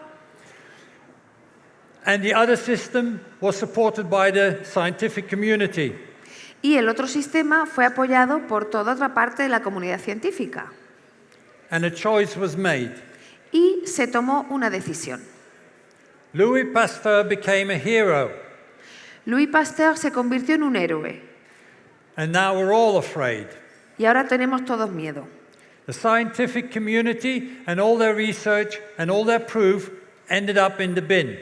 and the other system was supported by the scientific community. Y el otro sistema fue apoyado por toda otra parte de la comunidad científica. And a choice was made. Y se tomó una decisión. Louis Pasteur became a hero, Louis Pasteur se convirtió en un héroe. and now we're all afraid. Y ahora tenemos todos miedo. The scientific community and all their research and all their proof ended up in the bin.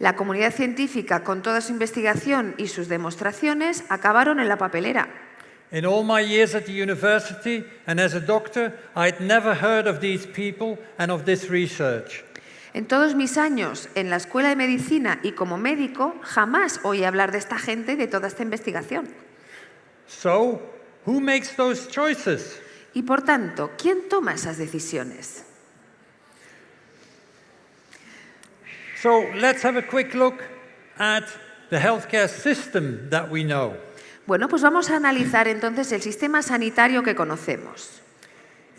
La comunidad científica, con toda su investigación y sus demostraciones, acabaron en la papelera. In all my years at the university and as a doctor, I'd never heard of these people and of this research. En todos mis años en la escuela de medicina y como médico, jamás oí hablar de esta gente y de toda esta investigación. So, who makes those choices? Y por tanto, ¿quién toma esas decisiones? So, let's have a quick look at the healthcare system that we know. Bueno, pues vamos a analizar entonces el sistema sanitario que conocemos.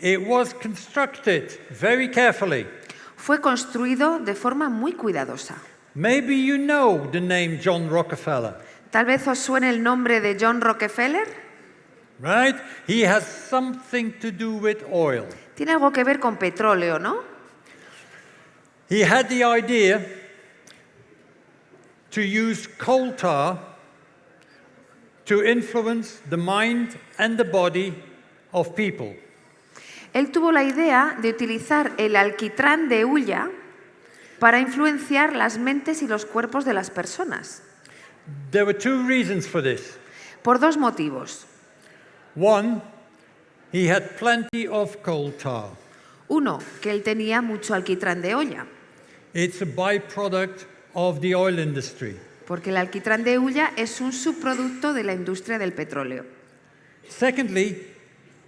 It was constructed very carefully. Fue construido de forma muy cuidadosa. Maybe you know the name John Rockefeller, Tal vez os suene el nombre de John Rockefeller. right? He has something to do with oil. Tiene algo que ver con petróleo, ¿no? He had the idea to use coal tar to influence the mind and the body of people. Él tuvo la idea de utilizar el alquitrán de hulla para influenciar las mentes y los cuerpos de las personas. There were two reasons for this. Por dos motivos. One, he had plenty of coal tar. Uno, que él tenía mucho alquitrán de olla, It's a byproduct of the oil industry. Porque el alquitrán de hulla es un subproducto de la industria del petróleo. Secondly,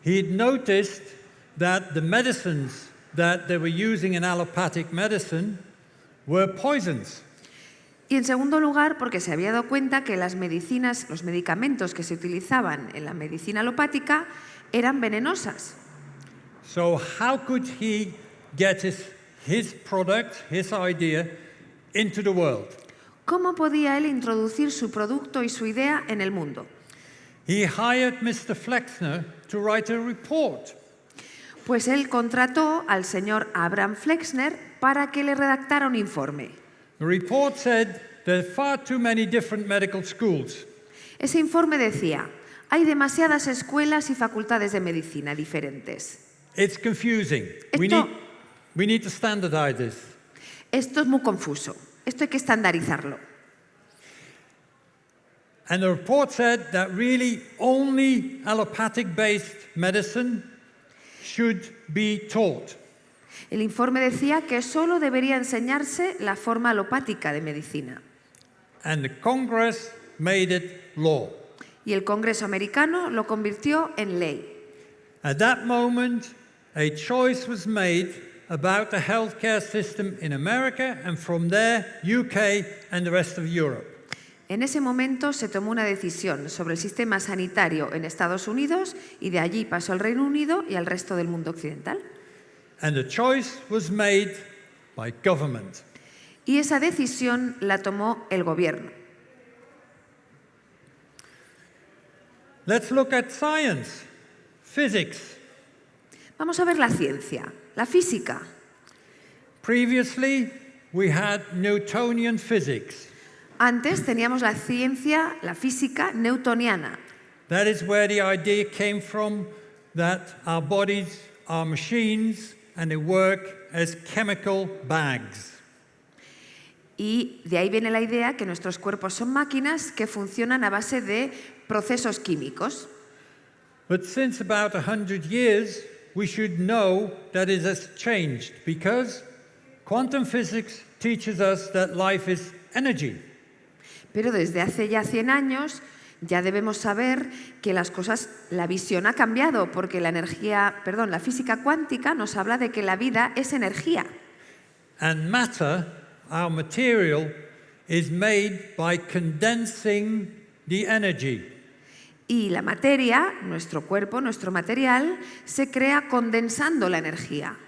he'd noticed that the medicines that they were using in allopathic medicine were poisons. Y en segundo lugar, porque se había dado cuenta que las medicinas, los medicamentos que se utilizaban en la medicina alopática eran venenosas. So how could he get his, his product, his idea, into the world? ¿Cómo podía él introducir su producto y su idea en el mundo? He hired Mr. Flexner to write a report. Pues él contrató al señor Abraham Flexner para que le redactara un informe. The report said there are far too many different medical schools. Ese informe decía, hay demasiadas escuelas y facultades de medicina diferentes. It's confusing. We Esto- need, we need to standardize this. Esto es muy confuso. Esto hay que estandarizarlo. And the report said that really only allopathic based medicine should be taught. El informe decía que solo debería enseñarse la forma alopática de medicina. And the Congress made it law. Y el Congreso americano lo convirtió en ley. At that moment, a choice was made about the healthcare system in America and from there, UK and the rest of Europe. En ese momento se tomó una decisión sobre el sistema sanitario en Estados Unidos y de allí pasó al Reino Unido y al resto del mundo occidental. And the choice was made by government. Y esa decisión la tomó el gobierno. Let's look at science, physics. Vamos a ver la ciencia, la física. Previously, we had Newtonian physics. Antes teníamos la ciencia, la física newtoniana. That is where the idea came from that our bodies are machines and they work as chemical bags. Y de ahí viene la idea que nuestros cuerpos son máquinas que funcionan a base de procesos químicos. But since about 100 years, we should know that it has changed because quantum physics teaches us that life is energy. Pero desde hace ya 100 años ya debemos saber que las cosas, la visión ha cambiado porque la energía, perdón, la física cuántica nos habla de que la vida es energía. And matter, our material, is made by condensing the energy. Y la materia, nuestro cuerpo, nuestro material, se crea condensando la energía.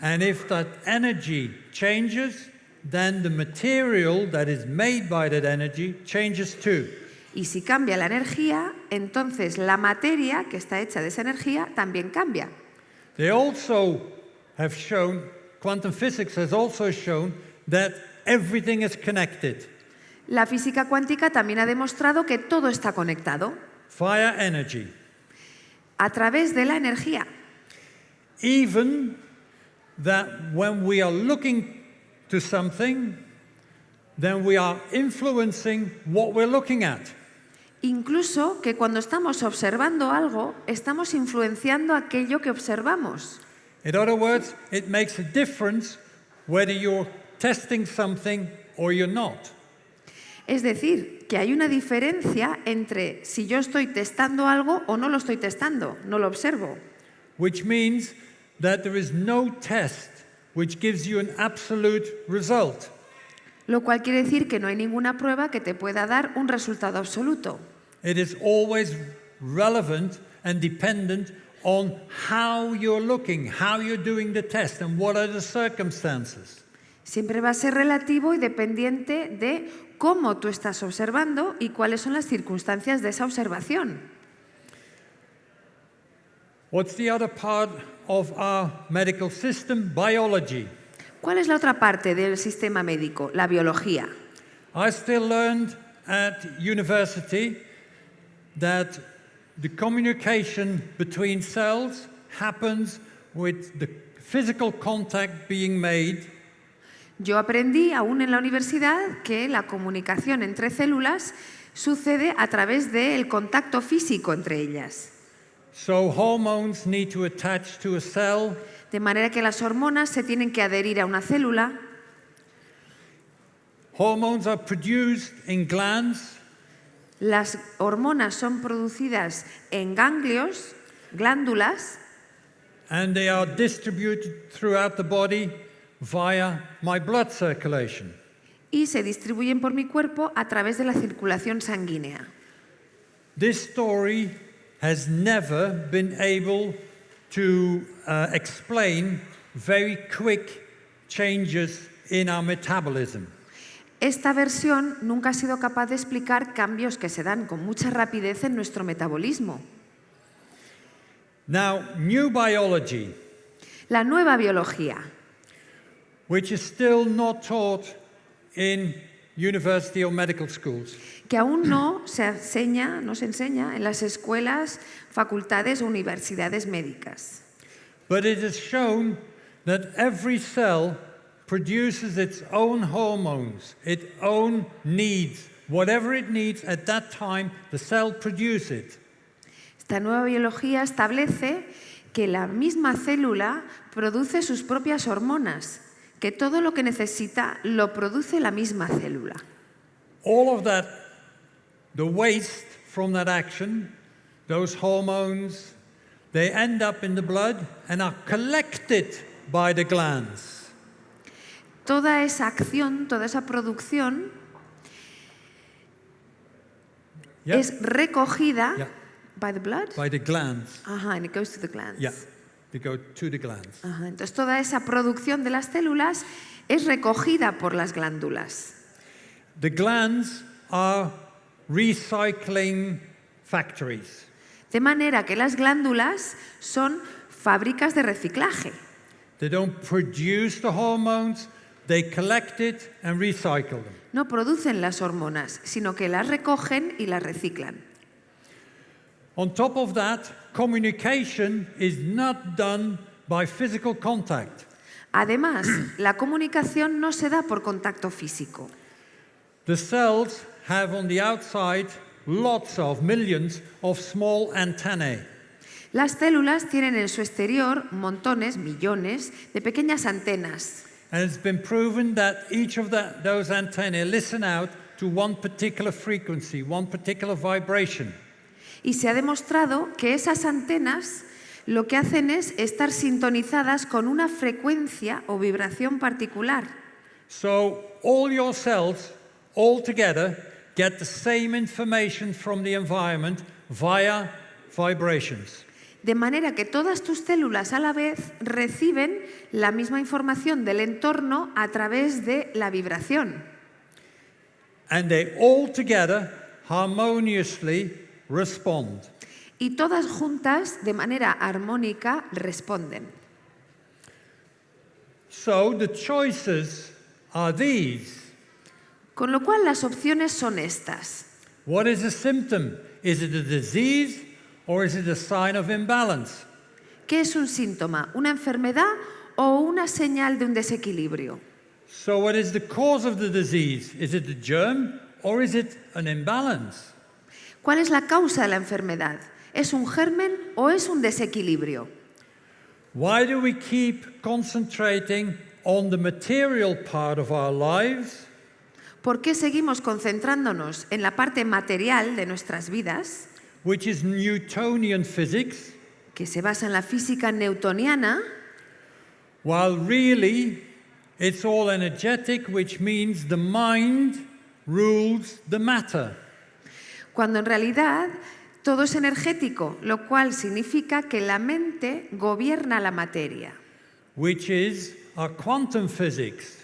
And if that energy changes, then the material that is made by that energy changes too. Y si cambia la energía, entonces la materia que está hecha de esa energía también cambia. They also have shown, quantum physics has also shown that everything is connected La física cuántica también ha demostrado que todo está conectado via energy. a través de la energía. Even that when we are looking to something, then we are influencing what we're looking at. Incluso que cuando estamos observando algo, estamos influenciando aquello que observamos. In other words, it makes a difference whether you're testing something or you're not. Es decir, que hay una diferencia entre si yo estoy testando algo o no lo estoy testando, no lo observo. Which means that there is no test which gives you an absolute result. Lo cual quiere decir que no hay ninguna prueba que te pueda dar un resultado absoluto. It is always relevant and dependent on how you're looking, how you're doing the test, and what are the circumstances. Siempre va a ser relativo y dependiente de cómo tú estás observando y cuáles son las circunstancias de esa observación. What's the other part of our medical system? Biology. ¿Cuál es la otra parte del sistema médico? La biología. I still learned at university that the communication between cells happens with the physical contact being made Yo aprendí aún en la universidad que la comunicación entre células sucede a través del contacto físico entre ellas. So hormones need to attach to a cell, De manera que las hormonas se tienen que adherir a una célula. hormones are produced in glands, Las hormonas son producidas en ganglios, glándulas, and they are distributed throughout the body via my blood circulation. y se distribuyen por mi cuerpo a través de la circulación sanguínea. This story has never been able to uh, explain very quick changes in our metabolism. Esta versión nunca ha sido capaz de explicar cambios que se dan con mucha rapidez en nuestro metabolismo. Now, new biology, La nueva biología, which is still not taught in university or medical schools, que aún no se enseña, no se enseña en las escuelas, facultades o universidades médicas. but it has shown that every cell produces its own hormones, its own needs. Whatever it needs at that time, the cell produces it. Esta nueva biología establece que la misma célula produce sus propias hormonas, que todo lo que necesita lo produce la misma célula. All of that, the waste from that action, those hormones, they end up in the blood and are collected by the glands. Toda esa acción, toda esa producción es recogida by the blood. by the glands. Ajá, and it goes to the glands. They go to the glands. Ajá, Entonces toda esa producción de las células es recogida por las glándulas. The glands are recycling factories. De manera que las glándulas son fábricas de reciclaje. They don't produce the hormones, they collect it and recycle them. No producen las hormonas, sino que las recogen y las reciclan. On top of that, communication is not done by physical contact. Además, la comunicación no se da por contacto físico. The cells have on the outside lots of millions of small antennae. Las células tienen en su exterior montones, millones de pequeñas antenas. And it's been proven that each of the, those antennae listen out to one particular frequency, one particular vibration. Y se ha demostrado que esas antenas lo que hacen es estar sintonizadas con una frecuencia o vibración particular. So all your cells, all together, get the same information from the environment via vibrations. De manera que todas tus células a la vez reciben la misma información del entorno a través de la vibración. And they all together harmoniously respond. Y todas juntas, de manera armónica, responden. So the choices are these. Con lo cual las opciones son estas. What is a symptom? Is it a disease or is it a sign of imbalance? ¿Qué es un síntoma? ¿Una enfermedad o una señal de un desequilibrio? So what is the cause of the disease? Is it a germ or is it an imbalance? ¿Cuál es la causa de la enfermedad? ¿Es un germen o es un desequilibrio? Why do we keep concentrating on the material part of our lives ¿Por qué seguimos concentrándonos en la parte material de nuestras vidas, which is Newtonian physics, que se basa en la física newtoniana, while really it's all energetic, which means the mind rules the matter. Cuando en realidad todo es energético, lo cual significa que la mente gobierna la materia, which is our quantum physics.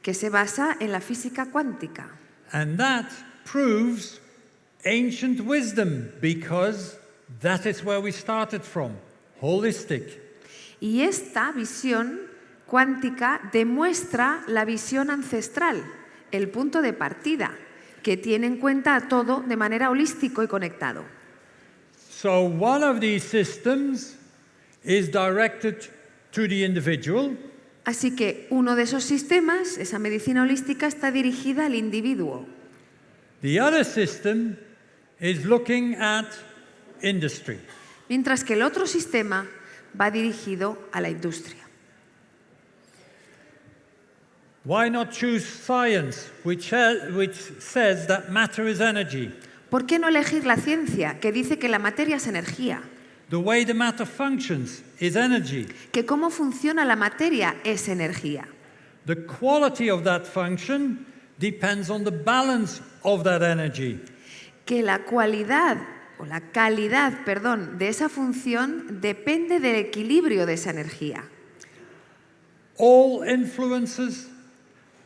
que se basa en la física cuántica. And that proves ancient wisdom because that is where we started from holistic. Y esta visión cuántica demuestra la visión ancestral, el punto de partida, que tiene en cuenta a todo de manera holístico y conectado. So, one of these systems is directed to the individual, Así que uno de esos sistemas, esa medicina holística, está dirigida al individuo. the other system is looking at industry. mientras que el otro sistema va dirigido a la industria. Why not choose science, which, which says that matter is energy? ¿Por qué no elegir la ciencia, que dice que la materia es energía? The way the matter functions is energy. Que cómo funciona la materia es energía. The quality of that function depends on the balance of that energy. Que la cualidad o la calidad, perdón, de esa función depende del equilibrio de esa energía. All influences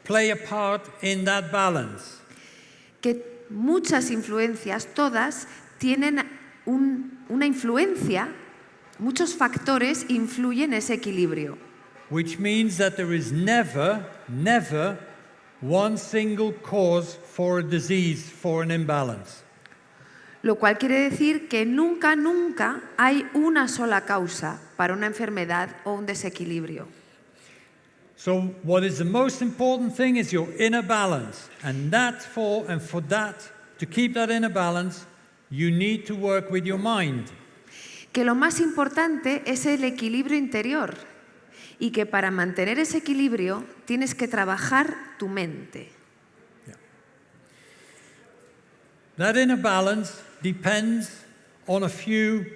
play a part in that balance. Que muchas influencias, todas, tienen un- una influencia, muchos factores influyen en ese equilibrio. Which means that there is never, never one single cause for a disease, for an imbalance. Lo cual quiere decir que nunca, nunca hay una sola causa para una enfermedad o un desequilibrio. So, what is the most important thing is your inner balance. And that for, and for that, to keep that inner balance, you need to work with your mind. Que lo más importante es el equilibrio interior y que para mantener ese equilibrio tienes que trabajar tu mente. That inner balance depends on a few,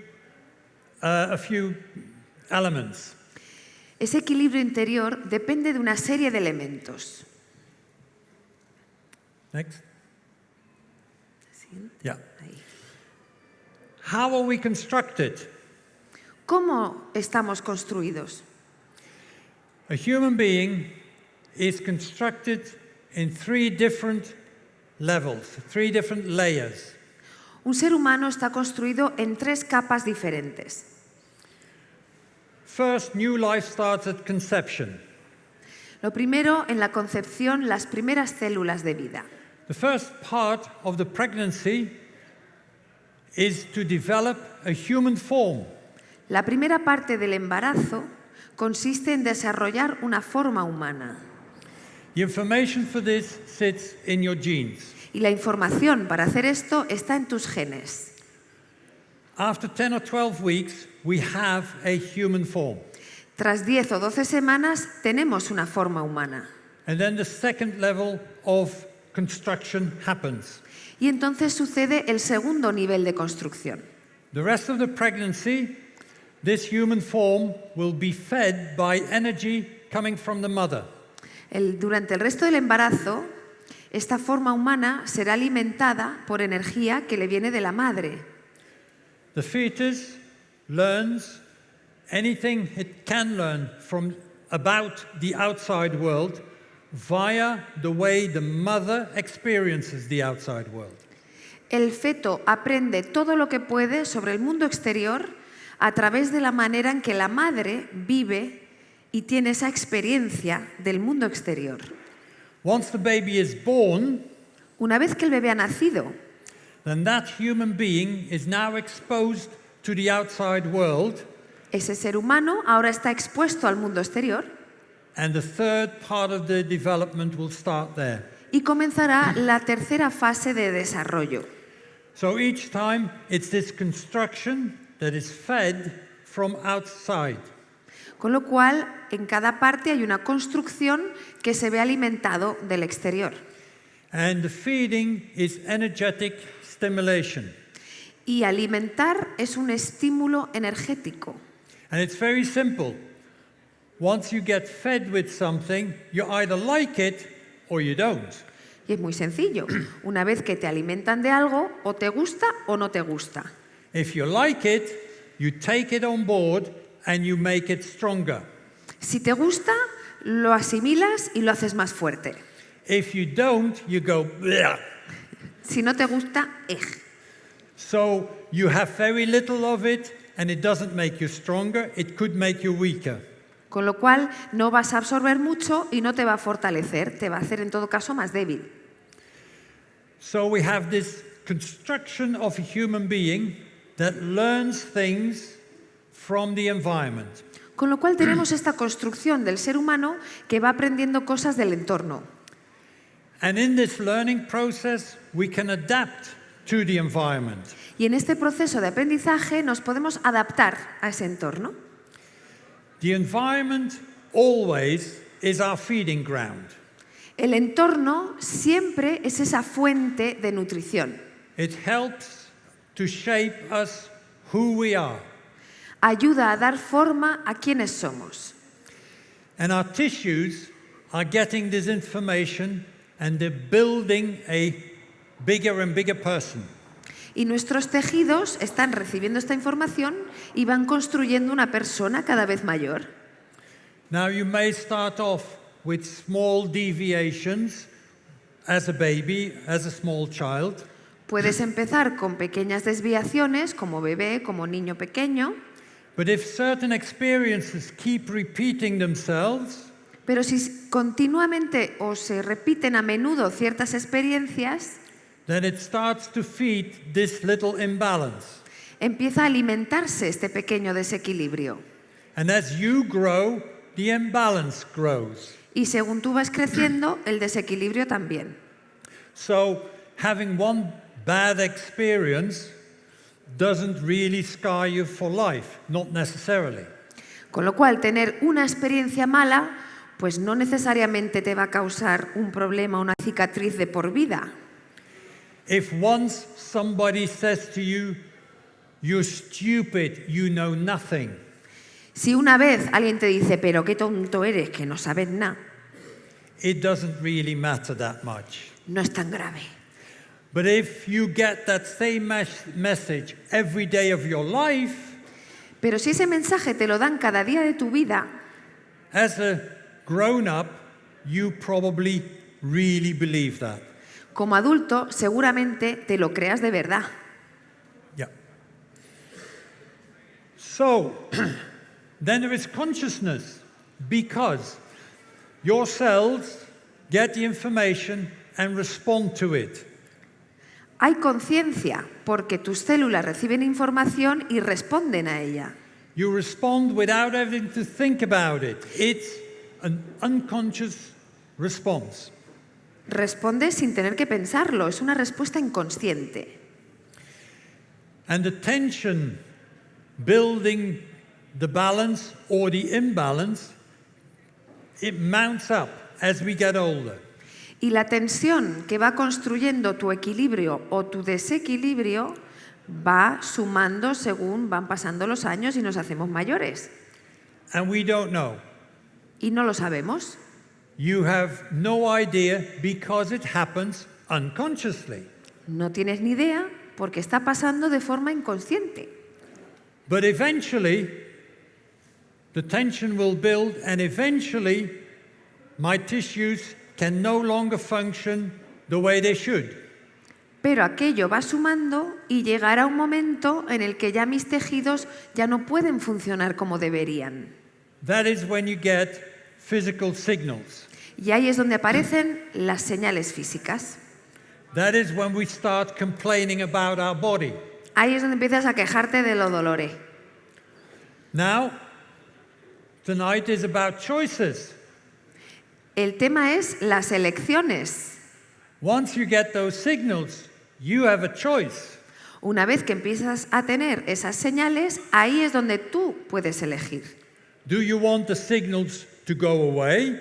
uh, a few elements. Ese equilibrio interior depende de una serie de elementos. Next. Yeah. How are we constructed? ¿Cómo estamos construidos? A human being is constructed in three different levels, three different layers. Un ser humano está construido en tres capas diferentes. First, new life starts at conception. Lo primero, en la concepción, las primeras células de vida. The first part of the pregnancy is to develop a human form. La primera parte del embarazo consiste en desarrollar una forma humana. The information for this sits in your genes. Y la información para hacer esto está en tus genes. After 10 or 12 weeks, we have a human form. Tras 10 o 12 semanas tenemos una forma humana. And then the second level of construction happens. Y entonces sucede el segundo nivel de construcción. The rest of the pregnancy, this human form will be fed by energy coming from the mother. El- durante el resto del embarazo, esta forma humana será alimentada por energía que le viene de la madre. The fetus learns anything it can learn from about the outside world via the way the mother experiences the outside world. El feto aprende todo lo que puede sobre el mundo exterior a través de la manera en que la madre vive y tiene esa experiencia del mundo exterior. Once the baby is born, Una vez que el bebé ha nacido, then that human being is now exposed to the outside world ese ser humano ahora está expuesto al mundo exterior And the third part of the development will start there. y comenzará la tercera fase de desarrollo. So each time it's this construction that is fed from outside. Con lo cual, en cada parte hay una construcción que se ve alimentado del exterior. And the feeding is energetic stimulation. Y alimentar es un estímulo energético. And it's very simple. Once you get fed with something, you either like it or you don't. Y es muy sencillo. Una vez que te alimentan de algo, o te gusta o no te gusta. If you like it, you take it on board and you make it stronger. Si te gusta, lo asimilas y lo haces más fuerte. If you don't, you go, "Bleh." Si no te gusta, ej. So you have very little of it and it doesn't make you stronger, it could make you weaker. Con lo cual, no vas a absorber mucho y no te va a fortalecer, te va a hacer en todo caso más débil. So we have this construction of a human being that learns things from the environment. Con lo cual tenemos esta construcción del ser humano que va aprendiendo cosas del entorno. And in this learning process, we can adapt to the environment. Y en este proceso de aprendizaje nos podemos adaptar a ese entorno. The environment always is our feeding ground. El entorno siempre es esa fuente de nutrición. It helps to shape us who we are. Ayuda a dar forma a quienes somos. And our tissues are getting this information and they're building a bigger and bigger person. Y nuestros tejidos están recibiendo esta información y van construyendo una persona cada vez mayor. Now, you may start off with small deviations as a baby, as a small child, Puedes empezar con pequeñas desviaciones como bebé, como niño pequeño, but if certain experiences keep repeating themselves, pero si continuamente o se repiten a menudo ciertas experiencias, then it starts to feed this little imbalance. empieza a alimentarse este pequeño desequilibrio. And as you grow, the imbalance grows. Y según tú vas creciendo, el desequilibrio también. So, having one bad experience doesn't really scar you for life, not necessarily. Con lo cual, tener una experiencia mala, pues no necesariamente te va a causar un problema, una cicatriz de por vida. If once somebody says to you, You're stupid, you know nothing, Si una vez alguien te dice, pero qué tonto eres, que no sabes nada, it doesn't really matter that much. no es tan grave. But if you get that same mes- message every day of your life, Pero si ese mensaje te lo dan cada día de tu vida, as a grown up, you probably really believe that. Como adulto seguramente te lo creas de verdad. Yeah. So, then there is consciousness because your cells get the information and respond to it. Hay conciencia porque tus células reciben información y responden a ella. You respond without having to think about it. It's an unconscious response. Respondes sin tener que pensarlo, es una respuesta inconsciente. And the tension building the balance or the imbalance, it mounts up as we get older. Y la tensión que va construyendo tu equilibrio o tu desequilibrio va sumando según van pasando los años y nos hacemos mayores. And we don't know. Y no lo sabemos. You have no idea because it happens unconsciously. No tienes ni idea porque está pasando de forma inconsciente. But eventually, the tension will build, and eventually, my tissues can no longer function the way they should. Pero aquello va sumando y llegará un momento en el que ya mis tejidos ya no pueden funcionar como deberían. That is when you get physical signals. Y ahí es donde aparecen las señales físicas. That is when we start complaining about our body. Ahí es donde empiezas a quejarte de lo dolore. Now, tonight is about choices. El tema es las elecciones. Once you get those signals, you have a choice. Una vez que empiezas a tener esas señales, ahí es donde tú puedes elegir. Do you want the signals to go away,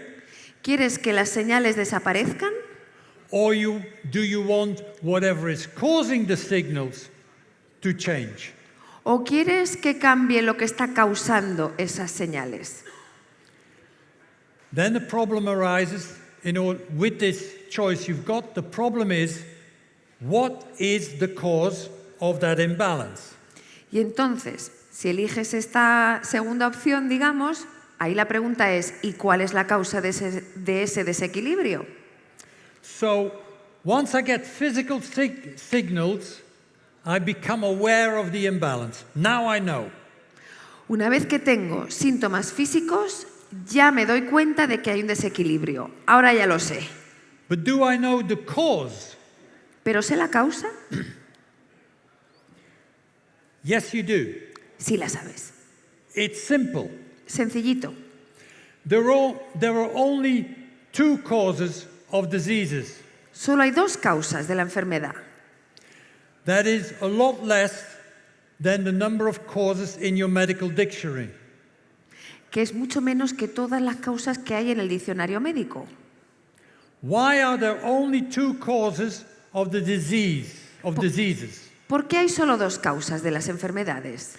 ¿Quieres que las señales desaparezcan? or you, do you want whatever is causing the signals to change? ¿O quieres que cambie lo que está causando esas señales? Then the problem arises in all, with this choice you've got. The problem is what is the cause of that imbalance? Y entonces, si eliges esta segunda opción, digamos, ahí la pregunta es, ¿y cuál es la causa de ese, de ese desequilibrio? So once I get physical sig- signals, I become aware of the imbalance. Now I know. Una vez que tengo síntomas físicos, ya me doy cuenta de que hay un desequilibrio. Ahora ya lo sé. But do I know the cause? ¿Pero sé la causa? Yes, you do. Sí la sabes. It's simple. Sencillito. There are, there are only two causes of diseases. Solo hay dos causas de la enfermedad. That is a lot less than the number of causes in your medical dictionary. que es mucho menos que todas las causas que hay en el diccionario médico. Why are there only two causes of the disease, of diseases? ¿Por qué hay solo dos causas de las enfermedades?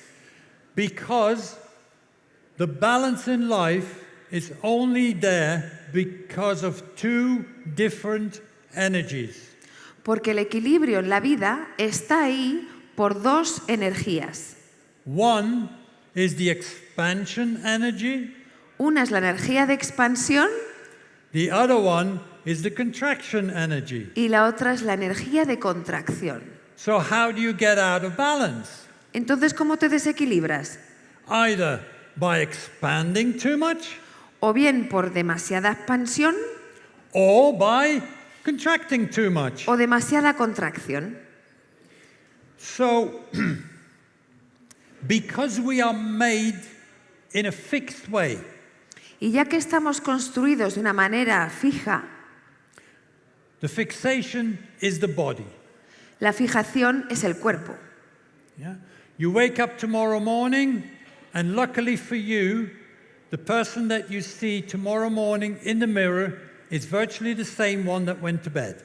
Because the balance in life is only there because of two different energies. Porque el equilibrio en la vida está ahí por dos energías. One is the expansion energy, Una es la energía de expansión the other one is the contraction energy. y la otra es la energía de contracción. So, how do you get out of balance? Entonces, ¿cómo te desequilibras? Either by expanding too much O bien por demasiada expansión or by contracting too much. o demasiada contracción. So, because we are made in a fixed way, Y ya que estamos construidos de una manera fija, the fixation is the body. la fijación es el cuerpo. Yeah? You wake up tomorrow morning, and luckily for you, the person that you see tomorrow morning in the mirror is virtually the same one that went to bed.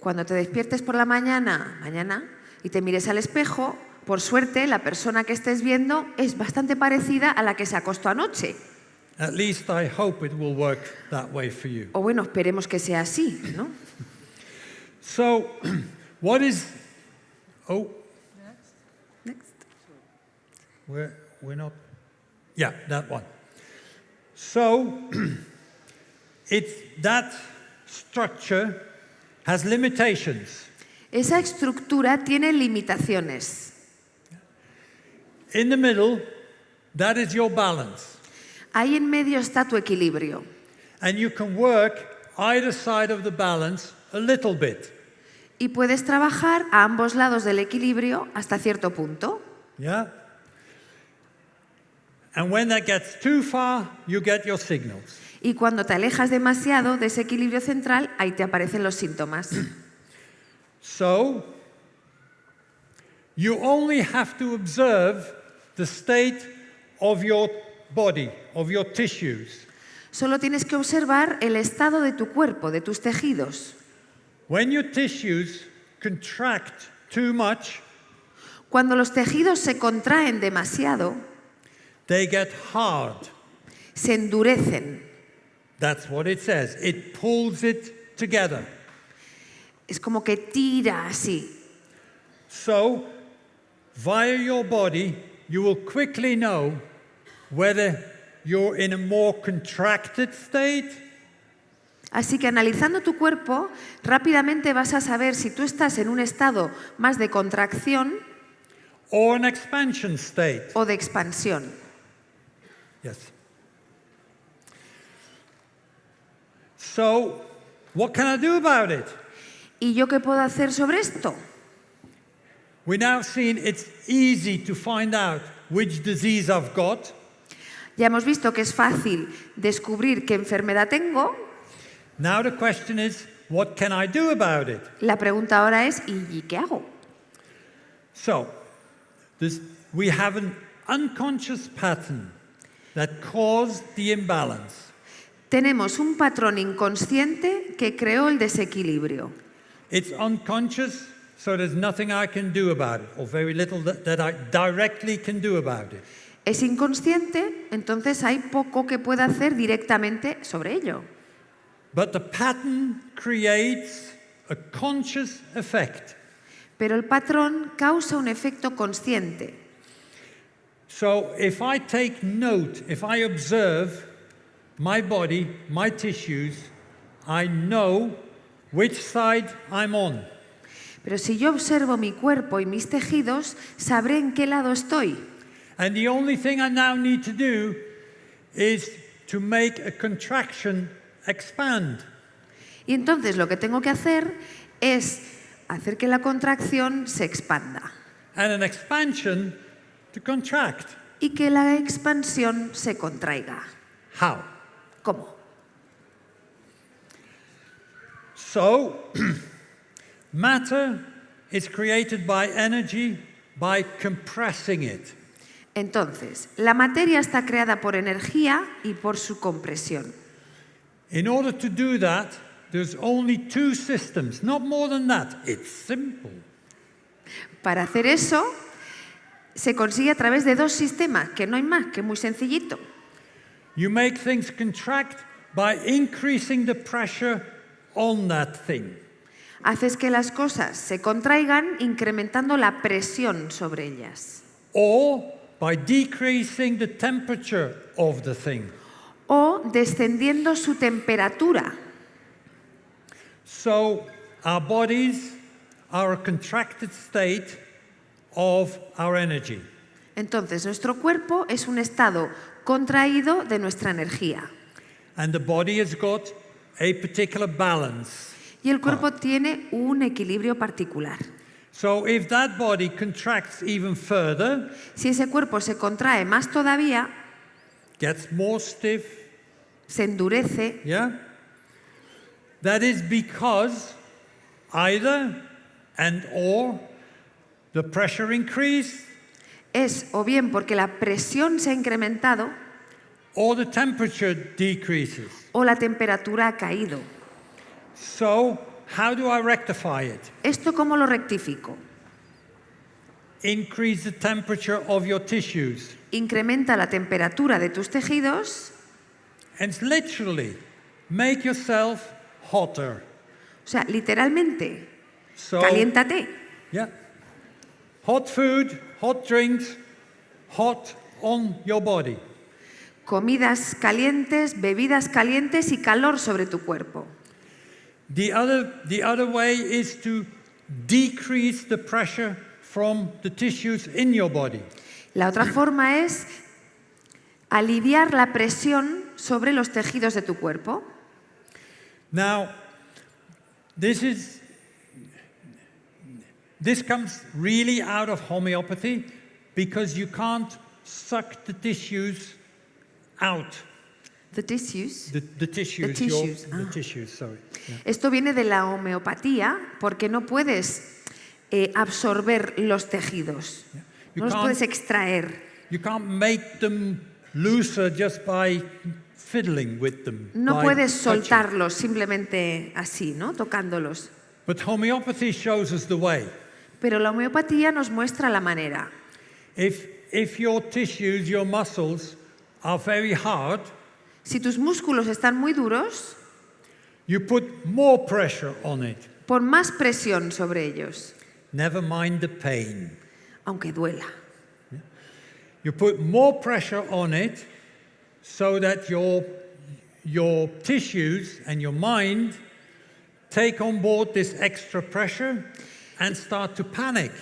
Cuando te despiertes por la mañana, mañana, y te mires al espejo, por suerte la persona que estés viendo es bastante parecida a la que se acostó anoche. At least I hope it will work that way for you. O bueno, esperemos que sea así, ¿no? So, what is. Oh, Next. where, we're not. Yeah, that one. So it's that structure has limitations. Esa estructura tiene limitaciones. In the middle, that is your balance. Ahí en medio está tu equilibrio. And you can work either side of the balance a little bit. Y puedes trabajar a ambos lados del equilibrio hasta cierto punto. Yeah? And when that gets too far, you get your signals. Y cuando te alejas demasiado de ese equilibrio central, ahí te aparecen los síntomas. So, you only have to observe the state of your body, of your tissues. Solo tienes que observar el estado de tu cuerpo, de tus tejidos. When your tissues contract too much, Cuando los tejidos se contraen demasiado, they get hard. se endurecen. That's what it says. It pulls it together. Es como que tira así. So, via your body, you will quickly know whether you're in a more contracted state Así que analizando tu cuerpo, rápidamente vas a saber si tú estás en un estado más de contracción or an expansion state. o de expansión. Yes. So, what can I do about it? ¿Y yo qué puedo hacer sobre esto? We now seen it's easy to find out which disease I've got. Ya hemos visto que es fácil descubrir qué enfermedad tengo. Now the question is, what can I do about it? La pregunta ahora es, ¿y qué hago? So, this, we have an unconscious pattern that caused the imbalance. Tenemos un patrón inconsciente que creó el desequilibrio. It's unconscious, so there's nothing I can do about it, or very little that, that I directly can do about it. Es inconsciente, entonces hay poco que pueda hacer directamente sobre ello. But the pattern creates a conscious effect. Pero el patrón causa un efecto consciente. So if I take note, if I observe my body, my tissues, I know which side I'm on. Pero si yo observo mi cuerpo y mis tejidos, sabré en qué lado estoy. And the only thing I now need to do is to make a contraction expand. Y entonces lo que tengo que hacer es hacer que la contracción se expanda and an expansion to contract. y que la expansión se contraiga. How? ¿Cómo? So, matter is created by energy by compressing it. Entonces, la materia está creada por energía y por su compresión. In order to do that, there's only two systems, not more than that. It's simple. Para hacer eso, se consigue a través de dos sistemas, que no hay más, que es muy sencillito. You make things contract by increasing the pressure on that thing. Haces que las cosas se contraigan incrementando la presión sobre ellas. or by decreasing the temperature of the thing. O descendiendo su temperatura. So our bodies are a contracted state of our energy. Entonces, nuestro cuerpo es un estado contraído de nuestra energía. And the body has got a particular balance. Y el cuerpo tiene un equilibrio particular. So if that body contracts even further, Si ese cuerpo se contrae más todavía, gets more stiff, se endurece, yeah? That is because either and or the pressure increase es o bien porque la presión se ha incrementado or the temperature decreases. o la temperatura ha caído. So, how do I rectify it? ¿Esto cómo lo rectifico? Increase the temperature of your tissues. Incrementa la temperatura de tus tejidos, And literally make yourself hotter. o sea, literalmente, So, caliéntate. yeah. Hot food, hot drinks, hot on your body. Comidas calientes, bebidas calientes y calor sobre tu cuerpo. The other, the other way is to decrease the pressure from the tissues in your body. La otra forma es aliviar la presión sobre los tejidos de tu cuerpo. Now, this is this comes really out of homeopathy because you can't suck the tissues out. The tissues. The, the tissues, your- tissues, the ah. tissues, sorry. Yeah. Esto viene de la homeopatía porque no puedes eh, absorber los tejidos. You No los can't- puedes extraer. You can't make them looser just by fiddling with them. No puedes touching. soltarlos simplemente así, ¿no? Tocándolos. But homeopathy shows us the way. Pero la homeopatía nos muestra la manera. If, if your tissues, your muscles are very hard, Si tus músculos están muy duros, you put more pressure on it. pon más presión sobre ellos, Never mind the pain. aunque duela. You put more pressure on it so that your, your tissues and your mind take on board this extra pressure and start to panic.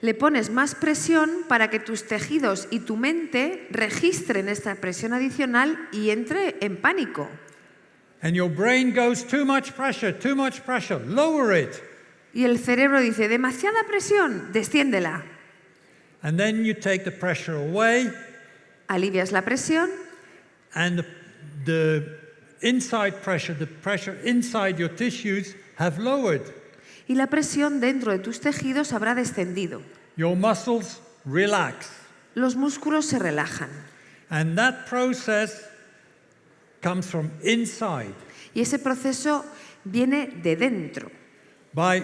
Le pones más presión para que tus tejidos y tu mente registren esta presión adicional y entre en pánico. And your brain goes, too much pressure, too much pressure, lower it. Y el cerebro dice, demasiada presión, desciéndela. And then you take the pressure away, Alivias la presión and the, the inside pressure, the pressure inside your tissues, have lowered. Y la presión dentro de tus tejidos habrá descendido. Your muscles relax. Los músculos se relajan. And that process comes from inside. Y ese proceso viene de dentro. By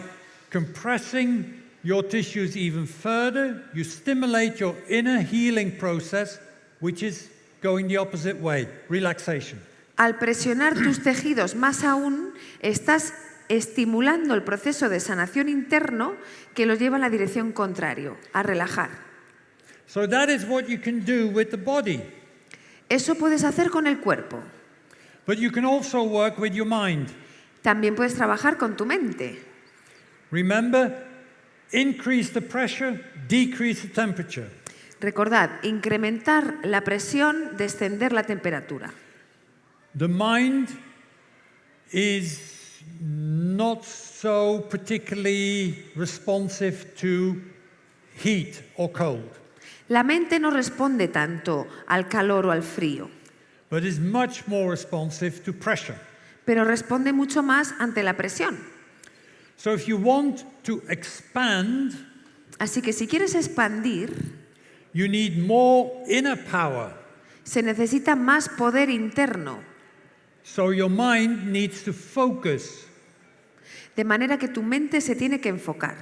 compressing your tissues even further, you stimulate your inner healing process, which is going the opposite way relaxation. Al presionar tus tejidos más aún, estás estimulando el proceso de sanación interno que los lleva en la dirección contrario, a relajar. So that is what you can do with the body. Eso puedes hacer con el cuerpo. But you can also work with your mind. También puedes trabajar con tu mente. Remember, increase the pressure, decrease the temperature. Recordad, incrementar la presión, descender la temperatura. The mind is not so particularly responsive to heat or cold, La mente no responde tanto al calor o al frío, but is much more responsive to pressure. pero responde mucho más ante la presión. So if you want to expand, Así que si quieres expandir, you need more inner power. se necesita más poder interno, So your mind needs to focus. de manera que tu mente se tiene que enfocar.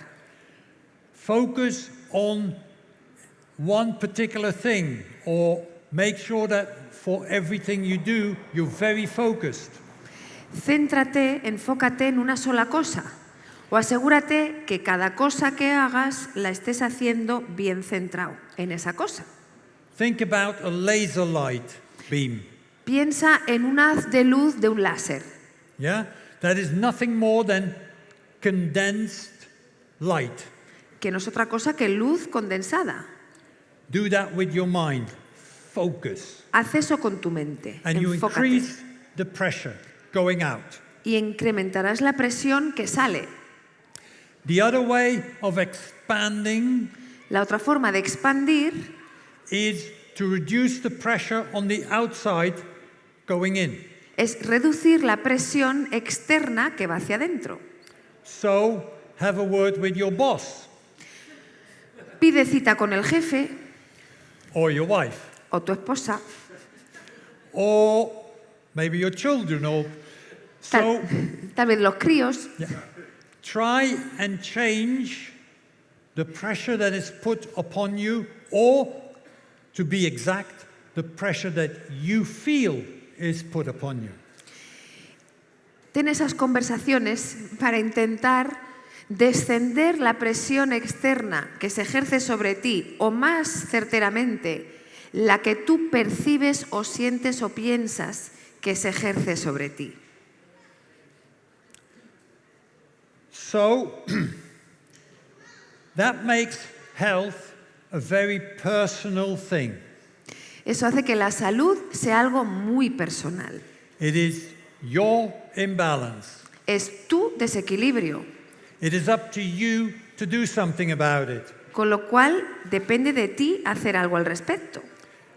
Focus on one particular thing or make sure that for everything you do, you're very focused. Céntrate, enfócate en una sola cosa o asegúrate que cada cosa que hagas la estés haciendo bien centrado en esa cosa. Think about a laser light beam. Piensa en un haz de luz de un láser. Yeah? That is nothing more than condensed light. que no es otra cosa que luz condensada. Do that with your mind. Focus. Haz eso con tu mente. And you increase the pressure going out. Y incrementarás la presión que sale. The other way of expanding La otra forma de expandir is to reduce the pressure on the outside going in. es reducir la presión externa que va hacia adentro. So have a word with your boss Pide cita con el jefe or your wife o tu esposa, or maybe your children or tal, so tal vez los críos. try and change the pressure that is put upon you or to be exact the pressure that you feel is put upon you. Ten esas conversaciones para intentar descender la presión externa que se ejerce sobre ti o más certeramente la que tú percibes o sientes o piensas que se ejerce sobre ti. So that makes health a very personal thing. Eso hace que la salud sea algo muy personal. It is your imbalance. Es tu desequilibrio, It is up to you to do something about it. con lo cual depende de ti hacer algo al respecto.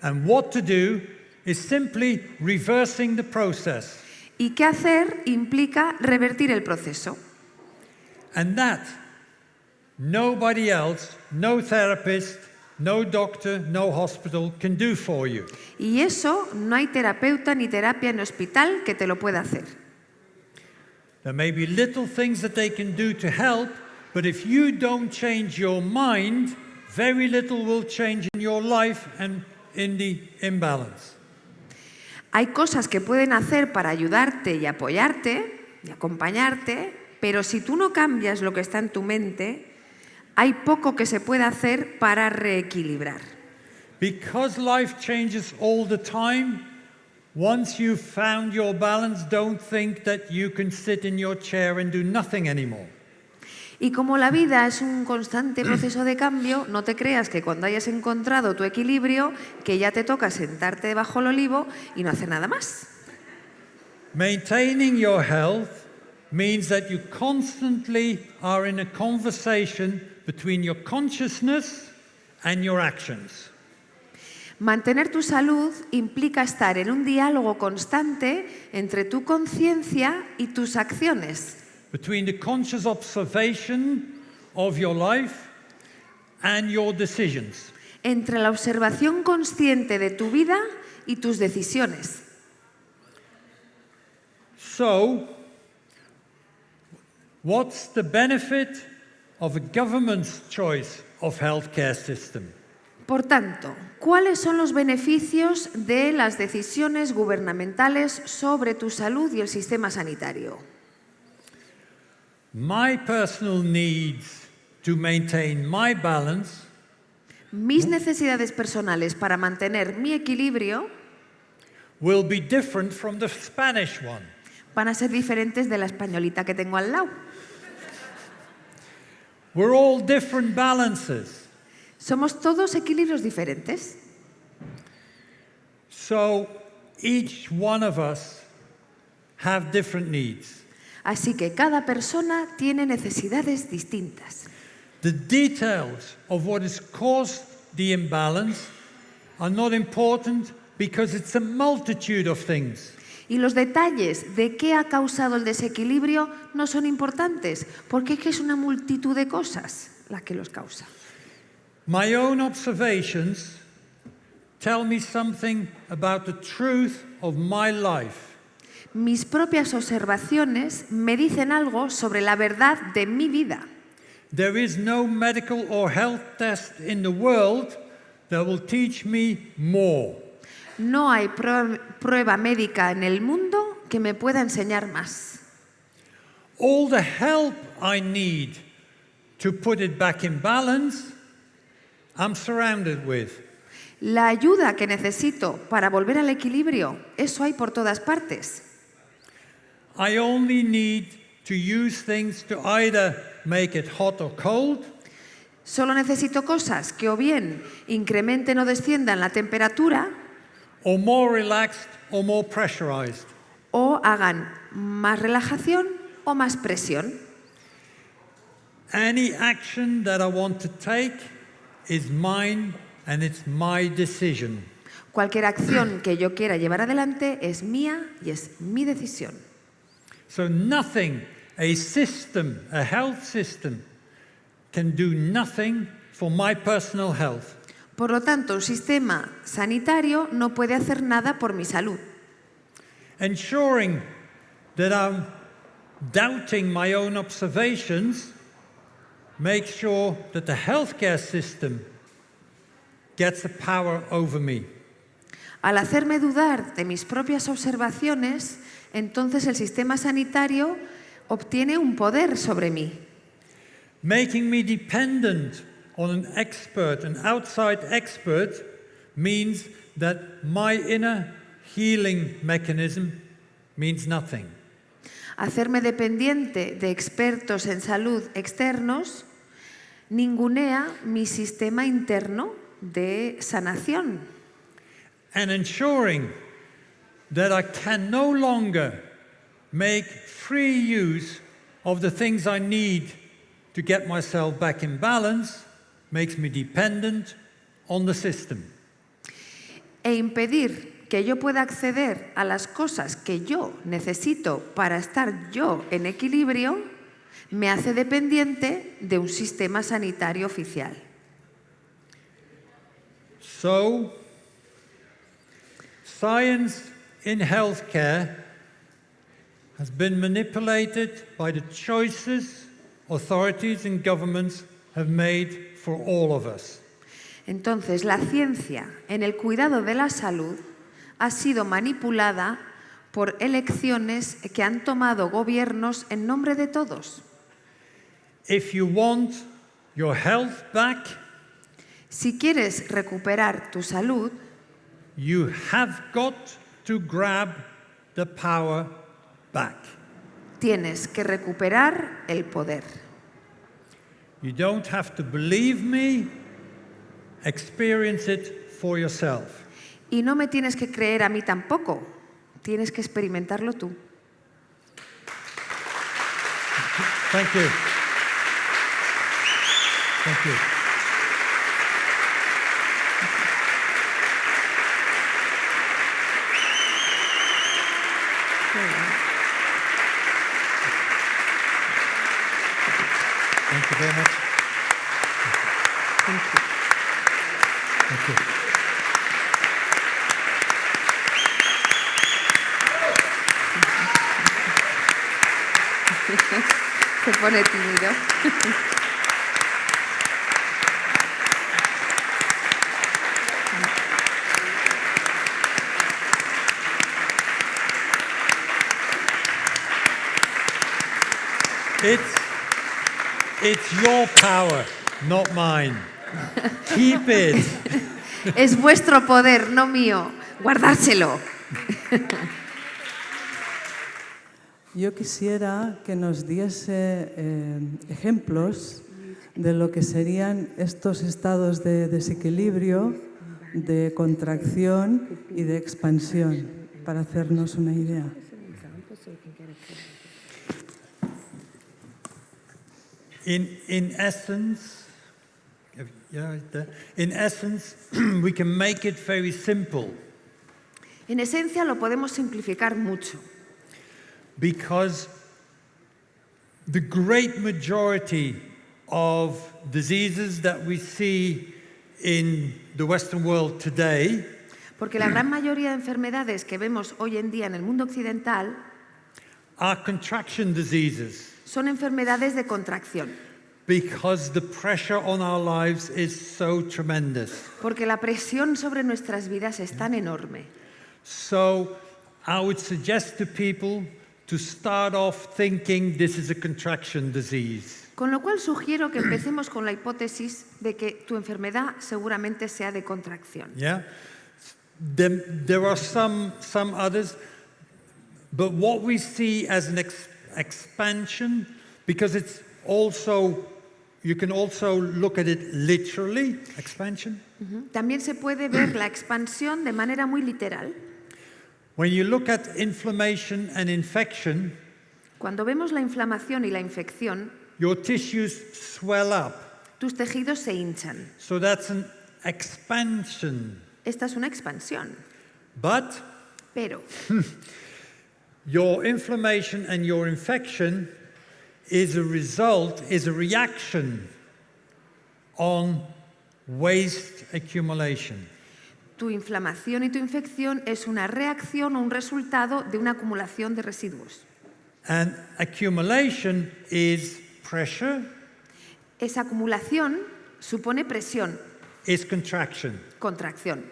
And what to do is simply reversing the process. Y qué hacer implica revertir el proceso. And that nobody else, no therapist, no doctor, no hospital can do for you. Y eso no hay terapeuta ni terapia en hospital que te lo pueda hacer. There may be little things that they can do to help, but if you don't change your mind, very little will change in your life and in the imbalance. Hay cosas que pueden hacer para ayudarte y apoyarte y acompañarte, pero si tú no cambias lo que está en tu mente, hay poco que se pueda hacer para reequilibrar. Because life changes all the time, once you've found your balance, don't think that you can sit in your chair and do nothing anymore. Y como la vida es un constante proceso de cambio, no te creas que cuando hayas encontrado tu equilibrio, que ya te toca sentarte debajo del olivo y no hacer nada más. Maintaining your health means that you constantly are in a conversation between your consciousness and your actions. Mantener tu salud implica estar en un diálogo constante entre tu conciencia y tus acciones, between the conscious observation of your life and your decisions. entre la observación consciente de tu vida y tus decisiones. So, what's the benefit of a government's choice of healthcare system? Por tanto, ¿cuáles son los beneficios de las decisiones gubernamentales sobre tu salud y el sistema sanitario? My personal needs to maintain my balance Mis necesidades personales para mantener mi equilibrio will be different from the Spanish one. van a ser diferentes de la españolita que tengo al lado. We're all different balances. Somos todos equilibrios diferentes. So each one of us have different needs. Así que cada persona tiene necesidades distintas. The details of what has caused the imbalance are not important because it's a multitude of things. Y los detalles de qué ha causado el desequilibrio no son importantes, porque es que es una multitud de cosas la que los causa. My own observations tell me something about the truth of my life. Mis propias observaciones me dicen algo sobre la verdad de mi vida. There is no medical or health test in the world that will teach me more. No hay prue- prueba médica en el mundo que me pueda enseñar más. All the help I need to put it back in balance, I'm surrounded with. La ayuda que necesito para volver al equilibrio, eso hay por todas partes. I only need to use things to either make it hot or cold, Solo necesito cosas que o bien incrementen o desciendan la temperatura or more relaxed or more pressurized. o hagan más relajación o más presión. Any action that I want to take is mine and it's my decision. Cualquier acción que yo quiera llevar adelante es mía y es mi decisión. So nothing, a system, a health system, can do nothing for my personal health. Por lo tanto, un sistema sanitario no puede hacer nada por mi salud. Ensuring that I'm doubting my own observations makes sure that the healthcare system gets the power over me. Al hacerme dudar de mis propias observaciones, entonces el sistema sanitario obtiene un poder sobre mí, Making me dependent on an expert, an outside expert, means that my inner healing mechanism means nothing. Hacerme dependiente de expertos en salud externos ningunea mi sistema interno de sanación And ensuring that I can no longer make free use of the things I need to get myself back in balance makes me dependent on the system. e impedir que yo pueda acceder a las cosas que yo necesito para estar yo en equilibrio me hace dependiente de un sistema sanitario oficial. So, science in healthcare has been manipulated by the choices authorities and governments have made for all of us. Entonces, la ciencia en el cuidado de la salud ha sido manipulada por elecciones que han tomado gobiernos en nombre de todos. If you want your health back, Si quieres recuperar tu salud, you have got to grab the power back. tienes que recuperar el poder. You don't have to believe me, experience it for yourself. Y no me tienes que creer a mí tampoco, tienes que experimentarlo tú. Thank you. Thank you. Pone tímido. It's, it's your power, not mine. Keep it. Es vuestro poder, no mío. Guardárselo. Yo quisiera que nos diese eh, ejemplos de lo que serían estos estados de desequilibrio, de contracción y de expansión, para hacernos una idea. In, in essence, in we can make it very simple. En esencia lo podemos simplificar mucho, because the great majority of diseases that we see in the Western world today porque la gran mayoría de enfermedades que vemos hoy en día en el mundo occidental are contraction diseases son enfermedades de contracción, because the pressure on our lives is so tremendous. porque la presión sobre nuestras vidas es tan enorme. So I would suggest to people to start off thinking this is a contraction disease. Con lo cual sugiero que empecemos con la hipótesis de que tu enfermedad seguramente sea de contracción. Yeah? Then there are some, some others, but what we see as an ex- expansion, because it's also, you can also look at it literally, expansion. También se puede ver la expansión de manera muy literal. When you look at inflammation and infection, Cuando vemos la inflamación y la infección, your tissues swell up. tus tejidos se hinchan. So that's an expansion. Esta es una expansión. But Pero your inflammation and your infection is a result, is a reaction on waste accumulation. Tu inflamación y tu infección es una reacción o un resultado de una acumulación de residuos. And accumulation is pressure, Esa acumulación supone presión, is contraction. contracción.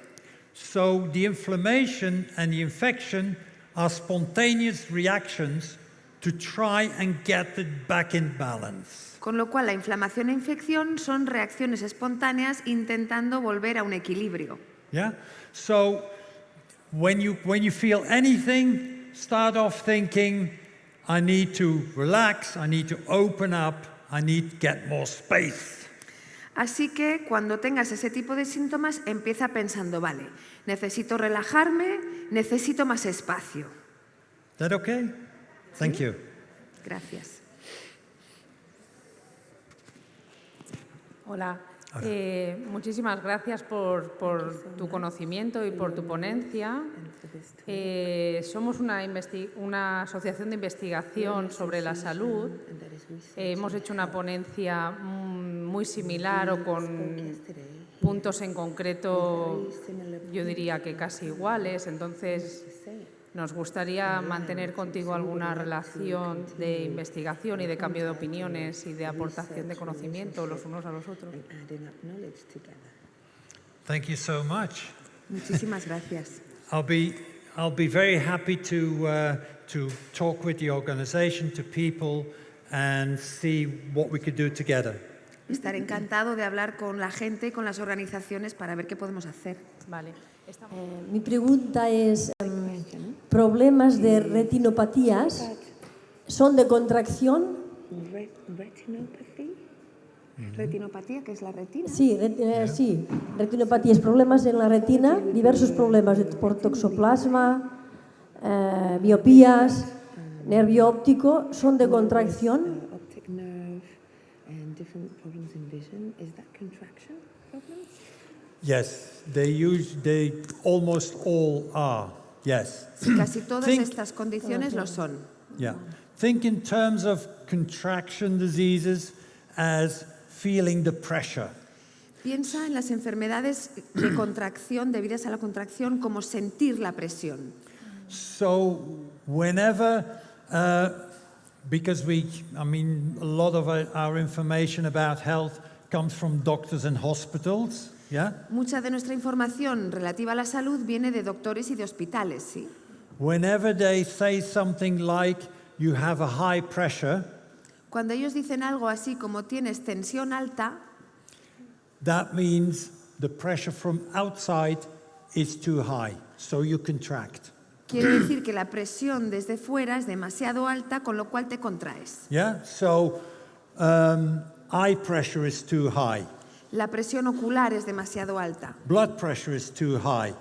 So the inflammation and the infection are spontaneous reactions to try and get it back in balance. Con lo cual la inflamación e infección son reacciones espontáneas intentando volver a un equilibrio. Yeah? So when you, when you feel anything, start off thinking, I need to relax, I need to open up, I need to get more space. Así que cuando tengas ese tipo de síntomas, empieza pensando, vale, necesito relajarme, necesito más espacio. That okay? Thank you. Gracias. Hola. Eh, muchísimas gracias por, tu conocimiento y por tu ponencia. Eh, somos una asociación de investigación sobre la salud. Eh, hemos hecho una ponencia mm, muy similar o con puntos en concreto, yo diría que casi iguales. Entonces, nos gustaría mantener contigo alguna relación de investigación y de cambio de opiniones y de aportación de conocimiento los unos a los otros. Thank you so much. Muchísimas gracias. I'll be, I'll be very happy to, uh, to talk with the organization, to people, and see what we could do together. Estaré encantado de hablar con la gente y con las organizaciones para ver qué podemos hacer. Vale. Eh, mi pregunta es, em, ¿problemas de retinopatías son de contracción? retinopatía. Retinopatía, que es la retina. Sí, ret- eh, sí, retinopatías, problemas en la retina, diversos problemas de- por toxoplasma, eh, miopías, nervio óptico, son de contracción. Yes, they, use, they almost all are. Yes. Casi todas Think- estas condiciones lo son. Yeah. Think in terms of contraction diseases as feeling the pressure. Piensa en las enfermedades de contracción debidas a la contracción como sentir la presión. So whenever, uh, because we, I mean, a lot of our, our information about health comes from doctors and hospitals, yeah? Mucha de nuestra información relativa a la salud viene de doctores y de hospitales, ¿sí? Whenever they say something like, you have a high pressure, Cuando ellos dicen algo así como tienes tensión alta, that means the pressure from outside is too high, so you contract. quiere decir que la presión desde fuera es demasiado alta, con lo cual te contraes. Yeah? So um, eye pressure is too high, La presión ocular es demasiado alta. blood pressure is too high.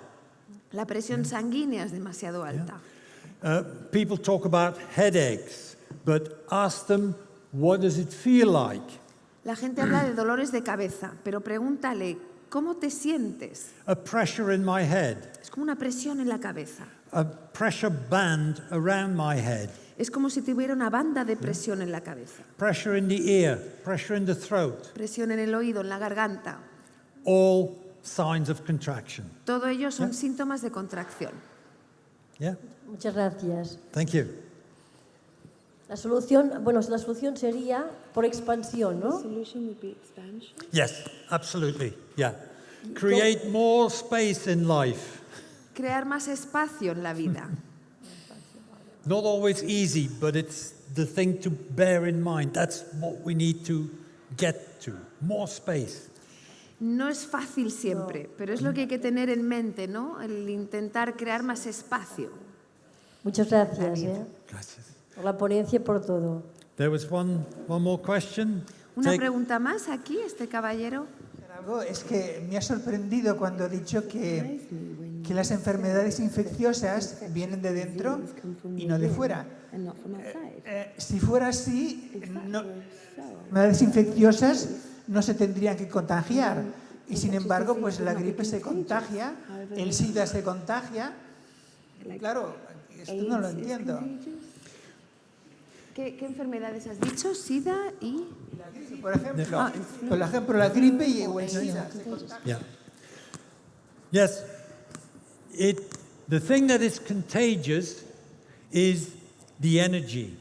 La presión sanguínea es demasiado alta. Uh, people talk about headaches, but ask them, what does it feel like? La gente habla de dolores de cabeza, pero pregúntale, ¿cómo te sientes? A pressure in my head, Es como una presión en la cabeza. a pressure band around my head, Es como si tuviera una banda de presión en la cabeza. pressure in the ear, pressure in the throat, Presión en el oído, en la garganta. all signs of contraction. Todo ello son síntomas de contracción. Yeah? Muchas gracias. Thank you. La solución, bueno, la solución sería por expansión, ¿no? Solution would be expansion. Yes, absolutely. Yeah. Create more space in life. Crear más espacio en la vida. Not always easy, but it's the thing to bear in mind. That's what we need to get to. More space. No es fácil siempre, pero es lo que hay que tener en mente, ¿no? El intentar crear más espacio. Muchas gracias ¿eh? Gracias. por la ponencia y por todo. There was one, one more question. Una Take- pregunta más aquí, este caballero. Es que me ha sorprendido cuando ha dicho que, que las enfermedades infecciosas vienen de dentro y no de fuera. Outside. Eh, si fuera así, no, enfermedades infecciosas no se tendrían que contagiar. Y sin embargo, pues la gripe se contagia, el SIDA se contagia. Claro, esto no lo entiendo. ¿Qué, qué enfermedades has dicho? ¿Sida y...? Por ejemplo, por ejemplo la gripe y el contagian. Yeah. Yes. It, the thing that is contagious is the energy.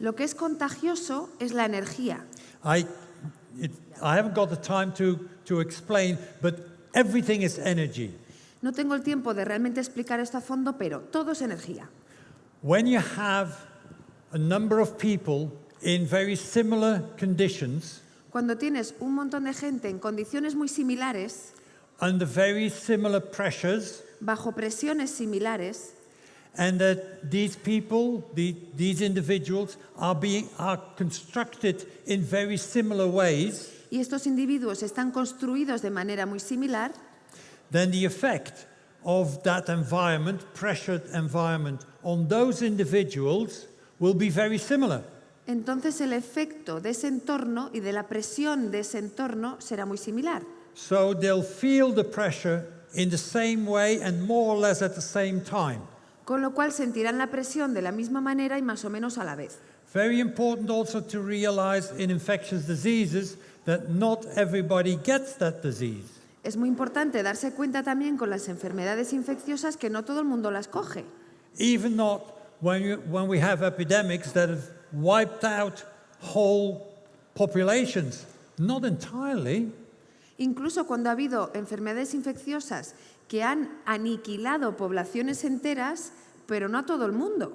Lo que es contagioso es la energía. I, it, I haven't got the time to, to explain, but everything is energy. No tengo el tiempo de realmente explicar esto a fondo, pero todo es energía. When you have a number of people in very similar conditions, Cuando tienes un montón de gente en condiciones muy similares, under very similar pressures bajo presiones similares and that these people, the, these individuals, are, being, are constructed in very similar ways, y estos individuos están construidos de manera muy similar, then the effect of that environment, pressured environment, on those individuals will be very similar. Entonces el efecto de ese entorno y de la presión de ese entorno será muy similar. So they'll feel the pressure in the same way and more or less at the same time. Con lo cual sentirán la presión de la misma manera y más o menos a la vez. Very important also to realize in infectious diseases that not everybody gets that disease. Es muy importante darse cuenta también con las enfermedades infecciosas que no todo el mundo las coge. Even not when, you, when we have epidemics that have wiped out whole populations. Not entirely. Incluso cuando ha habido enfermedades infecciosas que han aniquilado poblaciones enteras, pero no a todo el mundo.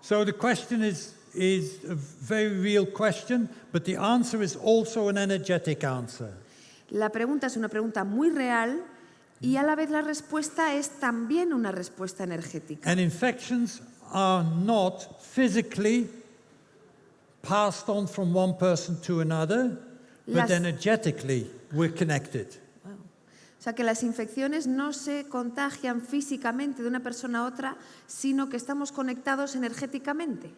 So the question is, is a very real question, but the answer is also an energetic answer. La pregunta es una pregunta muy real y a la vez la respuesta es también una respuesta energética. And infections are not physically passed on from one person to another, but energetically we're connected. O sea que las infecciones no se contagian físicamente de una persona a otra, sino que estamos conectados energéticamente.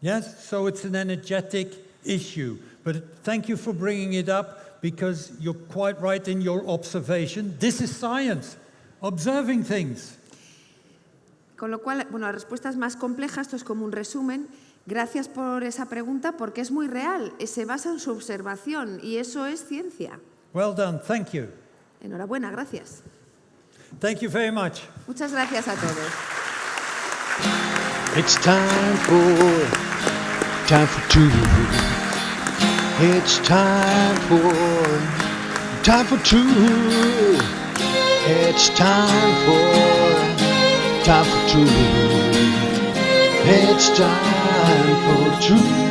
Yes, so it's an energetic issue. But thank you for bringing it up because you're quite right in your observation. This is science, observing things. Con lo cual, bueno, la respuesta es más compleja, esto es como un resumen. Gracias por esa pregunta porque es muy real, se basa en su observación y eso es ciencia. Well done, thank you. Enhorabuena, gracias. Thank you very much. Muchas gracias a todos. It's time for time for two. It's time for time for two. It's time for time for two. It's time for two.